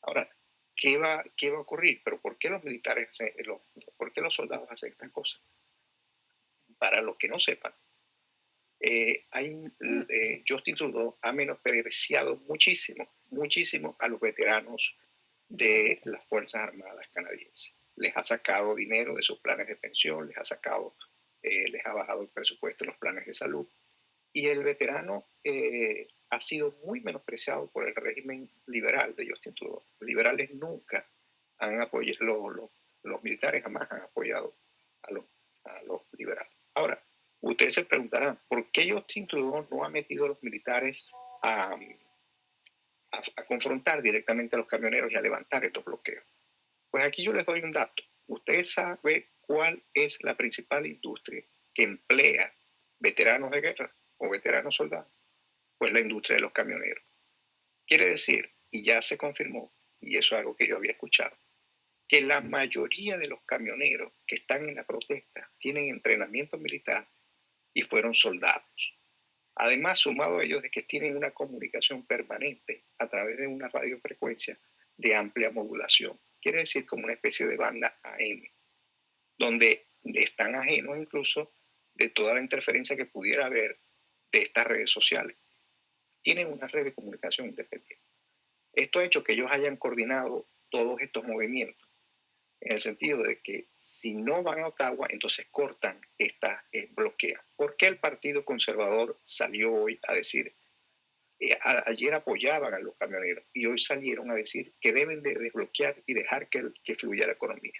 Ahora, ¿qué va, qué va a ocurrir? ¿Pero por qué los militares, los, por qué los soldados hacen estas cosas? para los que no sepan, eh, hay, eh, Justin Trudeau ha menospreciado muchísimo, muchísimo a los veteranos de las Fuerzas Armadas canadienses. Les ha sacado dinero de sus planes de pensión, les ha sacado, eh, les ha bajado el presupuesto en los planes de salud. Y el veterano ha sido muy menospreciado por el régimen liberal de Justin Trudeau. Los liberales nunca han apoyado, los, militares jamás han apoyado a los, a liberales. Ahora, ustedes se preguntarán, ¿por qué Justin Trudeau no ha metido a los militares a, a, confrontar directamente a los camioneros y a levantar estos bloqueos? Pues aquí yo les doy un dato. Usted sabe cuál es la principal industria que emplea veteranos de guerra o veteranos soldados. Pues la industria de los camioneros. Quiere decir, y ya se confirmó, y eso es algo que yo había escuchado, que la mayoría de los camioneros que están en la protesta tienen entrenamiento militar y fueron soldados. Además, sumado a ellos de que tienen una comunicación permanente a través de una radiofrecuencia de amplia modulación, quiere decir como una especie de banda AM, donde están ajenos incluso de toda la interferencia que pudiera haber de estas redes sociales. Tienen una red de comunicación independiente. Esto ha hecho que ellos hayan coordinado todos estos movimientos en el sentido de que si no van a Ottawa, entonces cortan esta eh. ¿Por qué el Partido Conservador salió hoy a decir, eh, ayer apoyaban a los camioneros y hoy salieron a decir que deben de desbloquear y dejar que, que fluya la economía?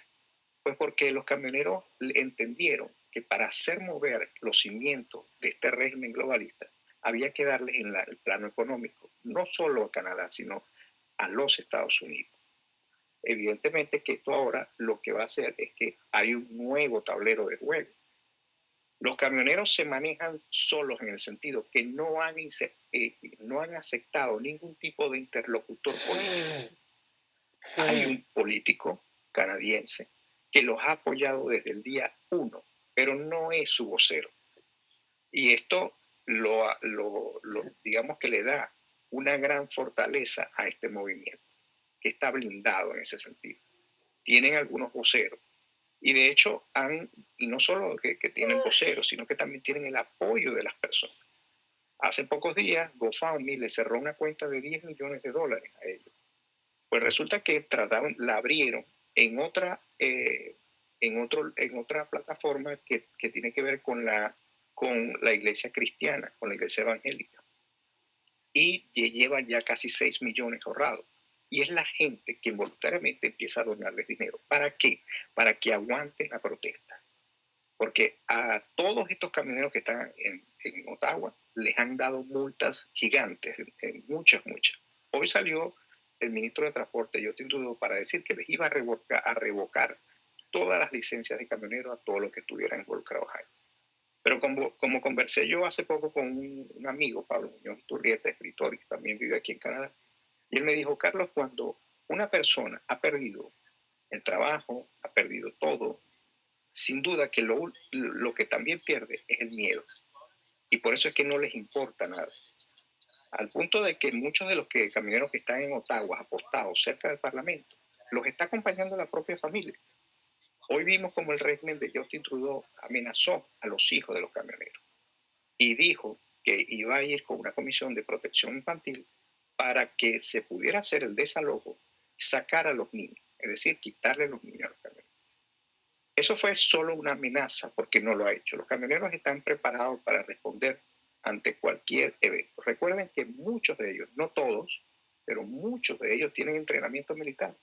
Pues porque los camioneros entendieron que para hacer mover los cimientos de este régimen globalista, había que darles en el plano económico, no solo a Canadá, sino a los Estados Unidos. Evidentemente que esto ahora lo que va a hacer es que hay un nuevo tablero de juego. Los camioneros se manejan solos en el sentido que no han, eh, no han aceptado ningún tipo de interlocutor político. Hay un político canadiense que los ha apoyado desde el día uno, pero no es su vocero. Y esto lo, digamos que le da una gran fortaleza a este movimiento que está blindado en ese sentido. Tienen algunos voceros. Y de hecho, han, y no solo que, tienen voceros, sino que también tienen el apoyo de las personas. Hace pocos días, GoFundMe le cerró una cuenta de 10 millones de dólares a ellos. Pues resulta que trataron, la abrieron en otra, eh, en otro, en otra plataforma que, que, tiene que ver con la, con la iglesia cristiana, con la iglesia evangélica. Y lleva ya casi 6 millones ahorrados. Y es la gente que voluntariamente empieza a donarles dinero. ¿Para qué? Para que aguanten la protesta. Porque a todos estos camioneros que están en, Ottawa les han dado multas gigantes, muchas, muchas. Hoy salió el ministro de Transporte, Justin Trudeau, para decir que les iba a revocar, a revocar todas las licencias de camioneros a todos los que estuvieran involucrados ahí. Pero como, como conversé yo hace poco con un, un amigo, Pablo Muñoz Turrieta, escritor que también vive aquí en Canadá, y él me dijo, Carlos, cuando una persona ha perdido el trabajo, ha perdido todo, sin duda que lo, lo que también pierde es el miedo. Y por eso es que no les importa nada. Al punto de que muchos de los que, camioneros que están en Ottawa, apostados cerca del Parlamento, los está acompañando la propia familia. Hoy vimos como el régimen de Justin Trudeau amenazó a los hijos de los camioneros y dijo que iba a ir con una comisión de protección infantil para que se pudiera hacer el desalojo, sacar a los niños, es decir, quitarle los niños a los camioneros. Eso fue solo una amenaza porque no lo ha hecho. Los camioneros están preparados para responder ante cualquier evento. Recuerden que muchos de ellos, no todos, pero muchos de ellos tienen entrenamiento militar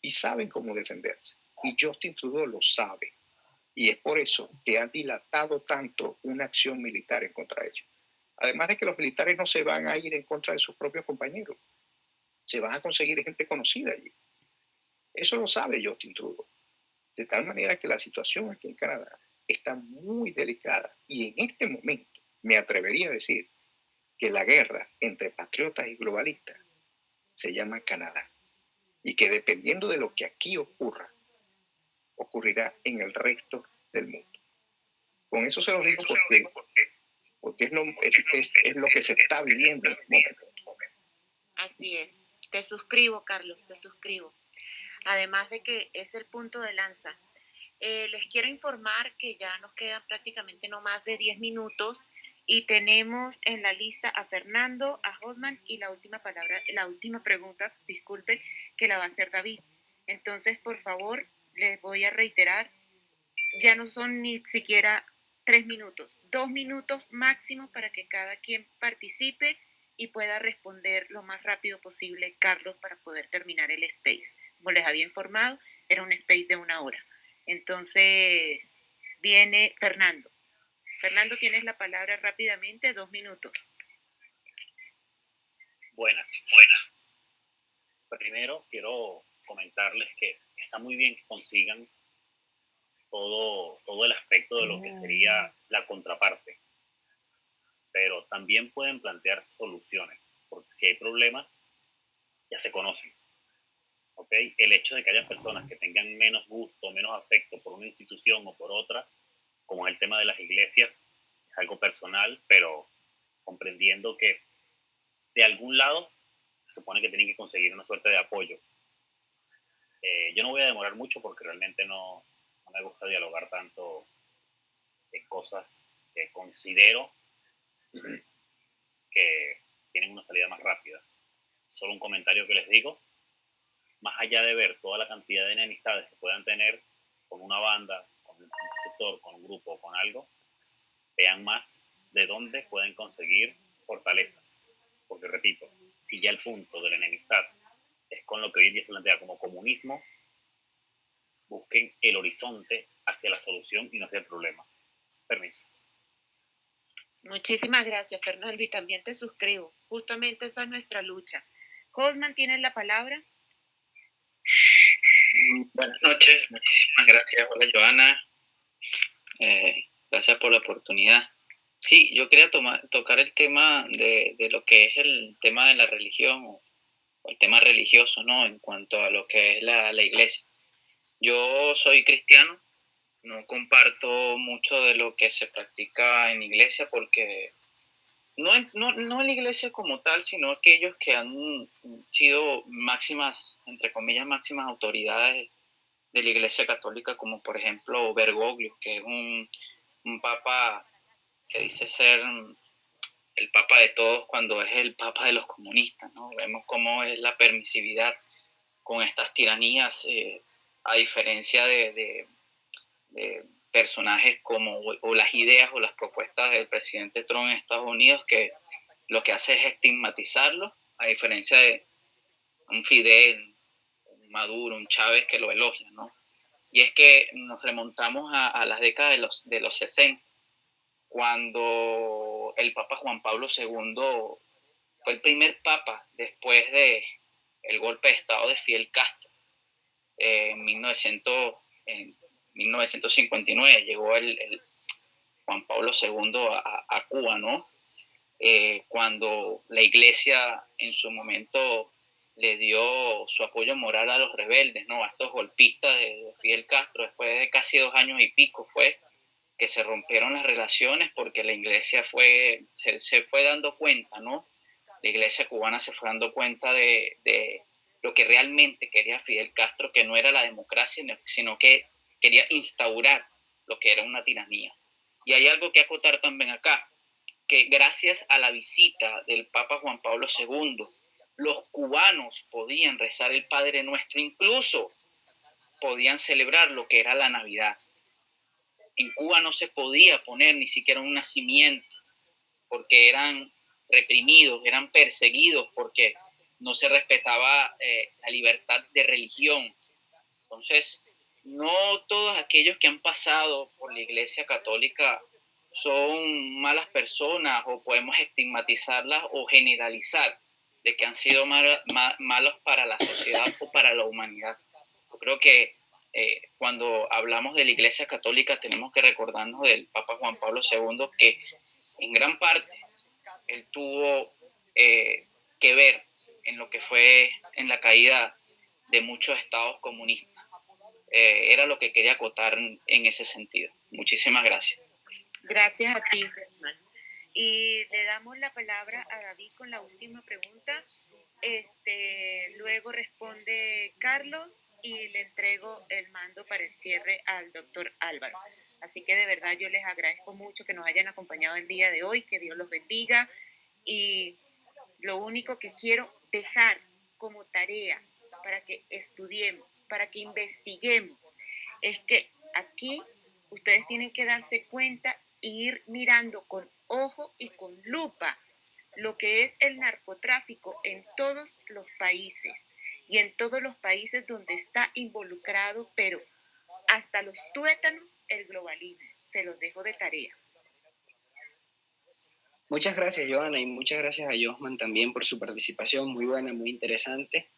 y saben cómo defenderse. Y Justin Trudeau lo sabe. Y es por eso que ha dilatado tanto una acción militar en contra de ellos. Además de que los militares no se van a ir en contra de sus propios compañeros, se van a conseguir gente conocida allí. Eso lo sabe Justin Trudeau. De tal manera que la situación aquí en Canadá está muy delicada y en este momento me atrevería a decir que la guerra entre patriotas y globalistas se llama Canadá y que dependiendo de lo que aquí ocurra, ocurrirá en el resto del mundo. Con eso se lo digo porque porque es lo, es, lo que se está viviendo en este Así es. Te suscribo, Carlos, te suscribo. Además de que es el punto de lanza Eh, les quiero informar que ya nos quedan prácticamente no más de 10 minutos y tenemos en la lista a Fernando, a Hosman y la última palabra, la última pregunta, disculpen, que la va a hacer David. Entonces, por favor, les voy a reiterar, ya no son ni siquiera tres minutos, dos minutos máximo para que cada quien participe y pueda responder lo más rápido posible, Carlos, para poder terminar el space. Como les había informado, era un space de una hora. Entonces, viene Fernando. Fernando, tienes la palabra rápidamente, dos minutos. Buenas, buenas. Primero, quiero comentarles que está muy bien que consigan todo, todo el aspecto de lo que sería la contraparte, pero también pueden plantear soluciones, porque si hay problemas, ya se conocen. ¿okay? El hecho de que haya personas que tengan menos gusto, menos afecto por una institución o por otra, como es el tema de las iglesias, es algo personal, pero comprendiendo que de algún lado se supone que tienen que conseguir una suerte de apoyo. Eh, yo no voy a demorar mucho porque realmente no, no me gusta dialogar tanto de cosas que considero que tienen una salida más rápida. Solo un comentario que les digo, más allá de ver toda la cantidad de enemistades que puedan tener con una banda, con un sector, con un grupo, con algo, vean más de dónde pueden conseguir fortalezas. Porque repito, si ya el punto de la enemistad es con lo que hoy en día se plantea como comunismo, busquen el horizonte hacia la solución y no hacia el problema. Permiso. Muchísimas gracias, Fernando, y también te suscribo. Justamente esa es nuestra lucha. Josman, ¿tienes la palabra? Buenas noches, muchísimas gracias. Hola, Joana. Eh, gracias por la oportunidad. Sí, yo quería tocar el tema de, de, lo que es el tema de la religión o, el tema religioso, ¿no? En cuanto a lo que es la, la iglesia. Yo soy cristiano, no comparto mucho de lo que se practica en iglesia porque no no, no en la iglesia como tal, sino aquellos que han sido máximas, entre comillas, máximas autoridades de la iglesia católica, como por ejemplo Bergoglio, que es un, un papa que dice ser el papa de todos cuando es el papa de los comunistas, ¿no? Vemos cómo es la permisividad con estas tiranías, eh, a diferencia de, de, personajes como o las ideas o las propuestas del presidente Trump en Estados Unidos que lo que hace es estigmatizarlo, a diferencia de un Fidel, un Maduro, un Chávez que lo elogia, ¿no? Y es que nos remontamos a, a las décadas de los, de los 60, cuando el Papa Juan Pablo II fue el primer Papa después de el golpe de Estado de Fidel Castro eh, en 1900, en 1959 llegó el, Juan Pablo II a, Cuba, ¿no? Eh, cuando la iglesia en su momento le dio su apoyo moral a los rebeldes, ¿no? A estos golpistas de, Fidel Castro, después de casi dos años y pico fue que se rompieron las relaciones porque la iglesia fue, se, fue dando cuenta, ¿no? La iglesia cubana se fue dando cuenta de, de lo que realmente quería Fidel Castro, que no era la democracia, sino que quería instaurar lo que era una tiranía. Y hay algo que acotar también acá, que gracias a la visita del Papa Juan Pablo II, los cubanos podían rezar el Padre Nuestro, incluso podían celebrar lo que era la Navidad. En Cuba no se podía poner ni siquiera un nacimiento, porque eran reprimidos, eran perseguidos, porque no se respetaba eh, la libertad de religión. Entonces, no todos aquellos que han pasado por la Iglesia Católica son malas personas o podemos estigmatizarlas o generalizar de que han sido malos para la sociedad o para la humanidad. Yo creo que eh, cuando hablamos de la Iglesia Católica tenemos que recordarnos del Papa Juan Pablo II que en gran parte él tuvo eh, que ver en lo que fue en la caída de muchos estados comunistas. Eh, era lo que quería acotar en, ese sentido. Muchísimas gracias. Gracias a ti, Y le damos la palabra a David con la última pregunta. Este, luego responde Carlos y le entrego el mando para el cierre al doctor Álvaro. Así que de verdad yo les agradezco mucho que nos hayan acompañado el día de hoy, que Dios los bendiga y lo único que quiero dejar como tarea para que estudiemos, para que investiguemos, es que aquí ustedes tienen que darse cuenta e ir mirando con ojo y con lupa lo que es el narcotráfico en todos los países y en todos los países donde está involucrado, pero hasta los tuétanos, el globalismo. Se los dejo de tarea. Muchas gracias, Joana, y muchas gracias a Josman también por su participación, muy buena, muy interesante.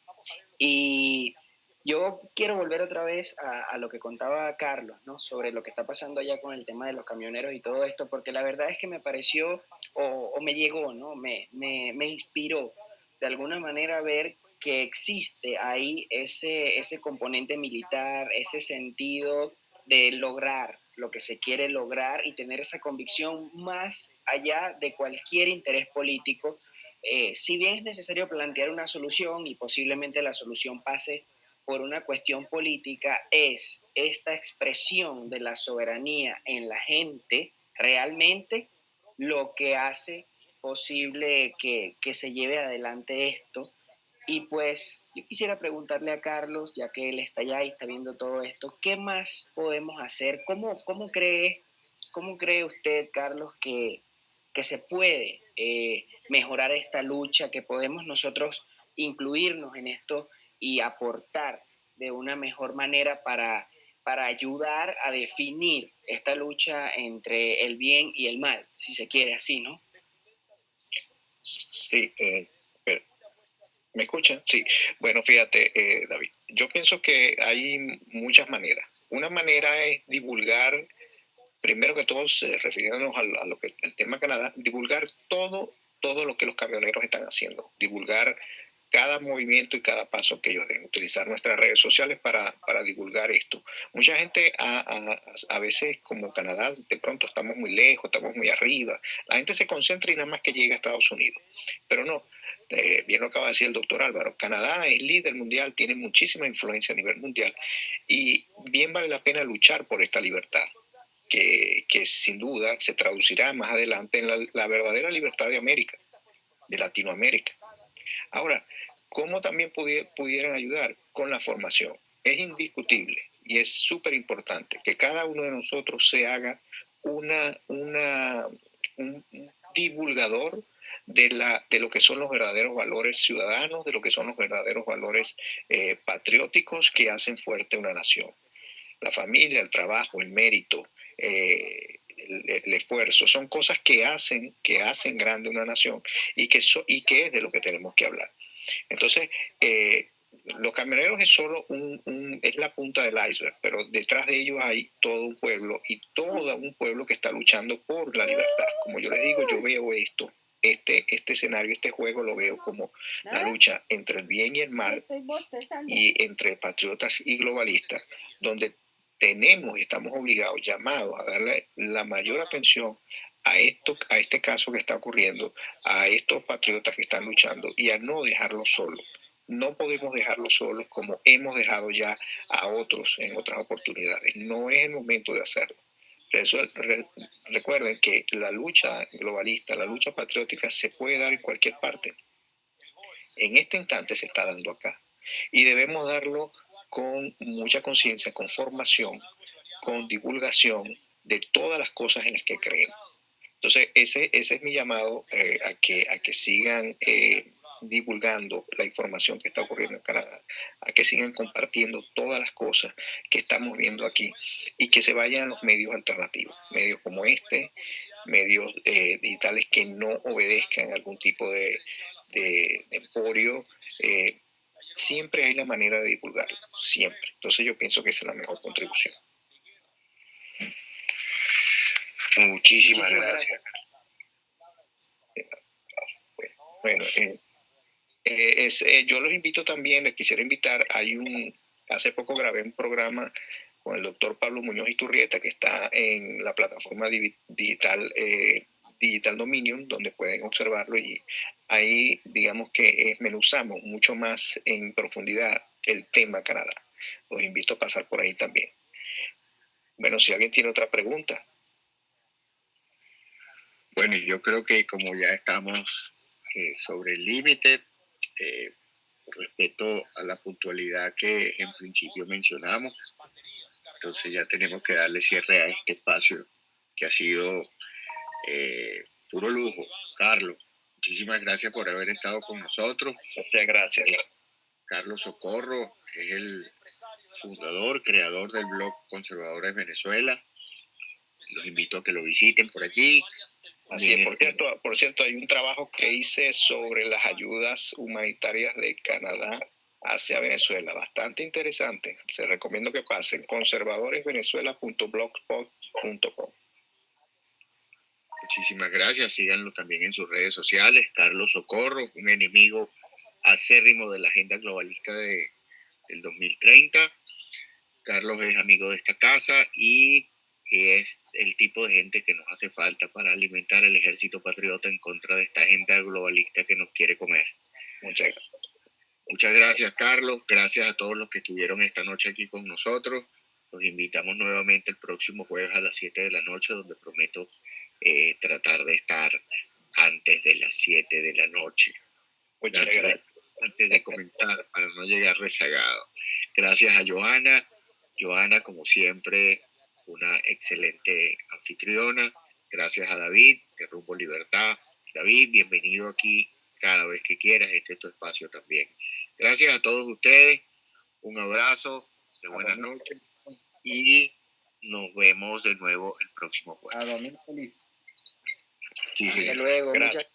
Y yo quiero volver otra vez a, lo que contaba Carlos, ¿no? Sobre lo que está pasando allá con el tema de los camioneros y todo esto, porque la verdad es que me pareció, o, me llegó, ¿no? Me, me, me inspiró de alguna manera ver que existe ahí ese, ese componente militar, ese sentido de lograr lo que se quiere lograr y tener esa convicción más allá de cualquier interés político. Eh, si bien es necesario plantear una solución y posiblemente la solución pase por una cuestión política, es esta expresión de la soberanía en la gente realmente lo que hace posible que, que se lleve adelante esto y pues yo quisiera preguntarle a Carlos, ya que él está allá y está viendo todo esto, ¿qué más podemos hacer? ¿Cómo, cómo, cree, cómo cree usted, Carlos, que, que se puede eh, mejorar esta lucha, que podemos nosotros incluirnos en esto y aportar de una mejor manera para, para ayudar a definir esta lucha entre el bien y el mal, si se quiere así, ¿no? Sí, eh, ¿Me escuchan? Sí. Bueno, fíjate, eh, David, yo pienso que hay muchas maneras. Una manera es divulgar, primero que todo, refiriéndonos a, lo que el tema Canadá, divulgar todo, todo lo que los camioneros están haciendo, divulgar cada movimiento y cada paso que ellos den, utilizar nuestras redes sociales para, para divulgar esto. Mucha gente a, a, a, veces como Canadá, de pronto estamos muy lejos, estamos muy arriba, la gente se concentra y nada más que llega a Estados Unidos. Pero no, eh, bien lo acaba de decir el doctor Álvaro, Canadá es líder mundial, tiene muchísima influencia a nivel mundial y bien vale la pena luchar por esta libertad. Que, que sin duda se traducirá más adelante en la, la verdadera libertad de América, de Latinoamérica. Ahora, ¿cómo también pudieran ayudar? Con la formación. Es indiscutible y es súper importante que cada uno de nosotros se haga una, un divulgador de, la, de lo que son los verdaderos valores ciudadanos, de lo que son los verdaderos valores eh, patrióticos que hacen fuerte una nación. La familia, el trabajo, el mérito, eh, el, esfuerzo, son cosas que hacen, que hacen grande una nación y que, y que es de lo que tenemos que hablar. Entonces, eh, los camioneros es solo un, es la punta del iceberg, pero detrás de ellos hay todo un pueblo y todo un pueblo que está luchando por la libertad. Como yo les digo, yo veo esto, este, este escenario, este juego lo veo como la lucha entre el bien y el mal y entre patriotas y globalistas, donde tenemos, estamos obligados, llamados a darle la mayor atención a, esto, a este caso que está ocurriendo, a estos patriotas que están luchando y a no dejarlos solos. No podemos dejarlos solos como hemos dejado ya a otros en otras oportunidades. No es el momento de hacerlo. Recuerden que la lucha globalista, la lucha patriótica se puede dar en cualquier parte. En este instante se está dando acá. Y debemos darlo con mucha conciencia, con formación, con divulgación de todas las cosas en las que creemos. Entonces, ese, ese es mi llamado eh, a, que, a que sigan eh, divulgando la información que está ocurriendo en Canadá, a que sigan compartiendo todas las cosas que estamos viendo aquí y que se vayan a los medios alternativos, medios como este, medios eh, digitales que no obedezcan algún tipo de, de, de emporio siempre hay la manera de divulgarlo, siempre. Entonces yo pienso que esa es la mejor contribución. Muchísimas, gracias. Bueno, eh, eh, eh, yo los invito también, les quisiera invitar, hay un, hace poco grabé un programa con el doctor Pablo Muñoz Iturrieta que está en la plataforma digital Digital Dominion, donde pueden observarlo y ahí digamos que menuzamos mucho más en profundidad el tema Canadá. los invito a pasar por ahí también. Bueno, si alguien tiene otra pregunta. Bueno, yo creo que como ya estamos eh, sobre el límite, eh, respecto a la puntualidad que en principio mencionamos, entonces ya tenemos que darle cierre a este espacio que ha sido eh, puro lujo. Carlos, muchísimas gracias por haber estado con nosotros. Muchas gracias. Carlos Socorro es el fundador, creador del blog Conservadores Venezuela. Los invito a que lo visiten por allí. Así es, por cierto, por cierto, hay un trabajo que hice sobre las ayudas humanitarias de Canadá hacia Venezuela, bastante interesante. Se recomiendo que pasen conservadoresvenezuela.blogspot.com. Muchísimas gracias. Síganlo también en sus redes sociales. Carlos Socorro, un enemigo acérrimo de la agenda globalista de, del 2030. Carlos es amigo de esta casa y es el tipo de gente que nos hace falta para alimentar el ejército patriota en contra de esta agenda globalista que nos quiere comer. Muchas gracias. Muchas gracias, Carlos. Gracias a todos los que estuvieron esta noche aquí con nosotros. Los invitamos nuevamente el próximo jueves a las 7 de la noche, donde prometo eh, tratar de estar antes de las 7 de la noche. Muchas gracias. Antes de comenzar, para no llegar rezagado. Gracias a Joana. Joana, como siempre, una excelente anfitriona. Gracias a David, de Rumbo Libertad. David, bienvenido aquí cada vez que quieras. Este es tu espacio también. Gracias a todos ustedes. Un abrazo de buenas noches y nos vemos de nuevo el próximo jueves. A feliz. Sí, sí. Hasta luego. Gracias.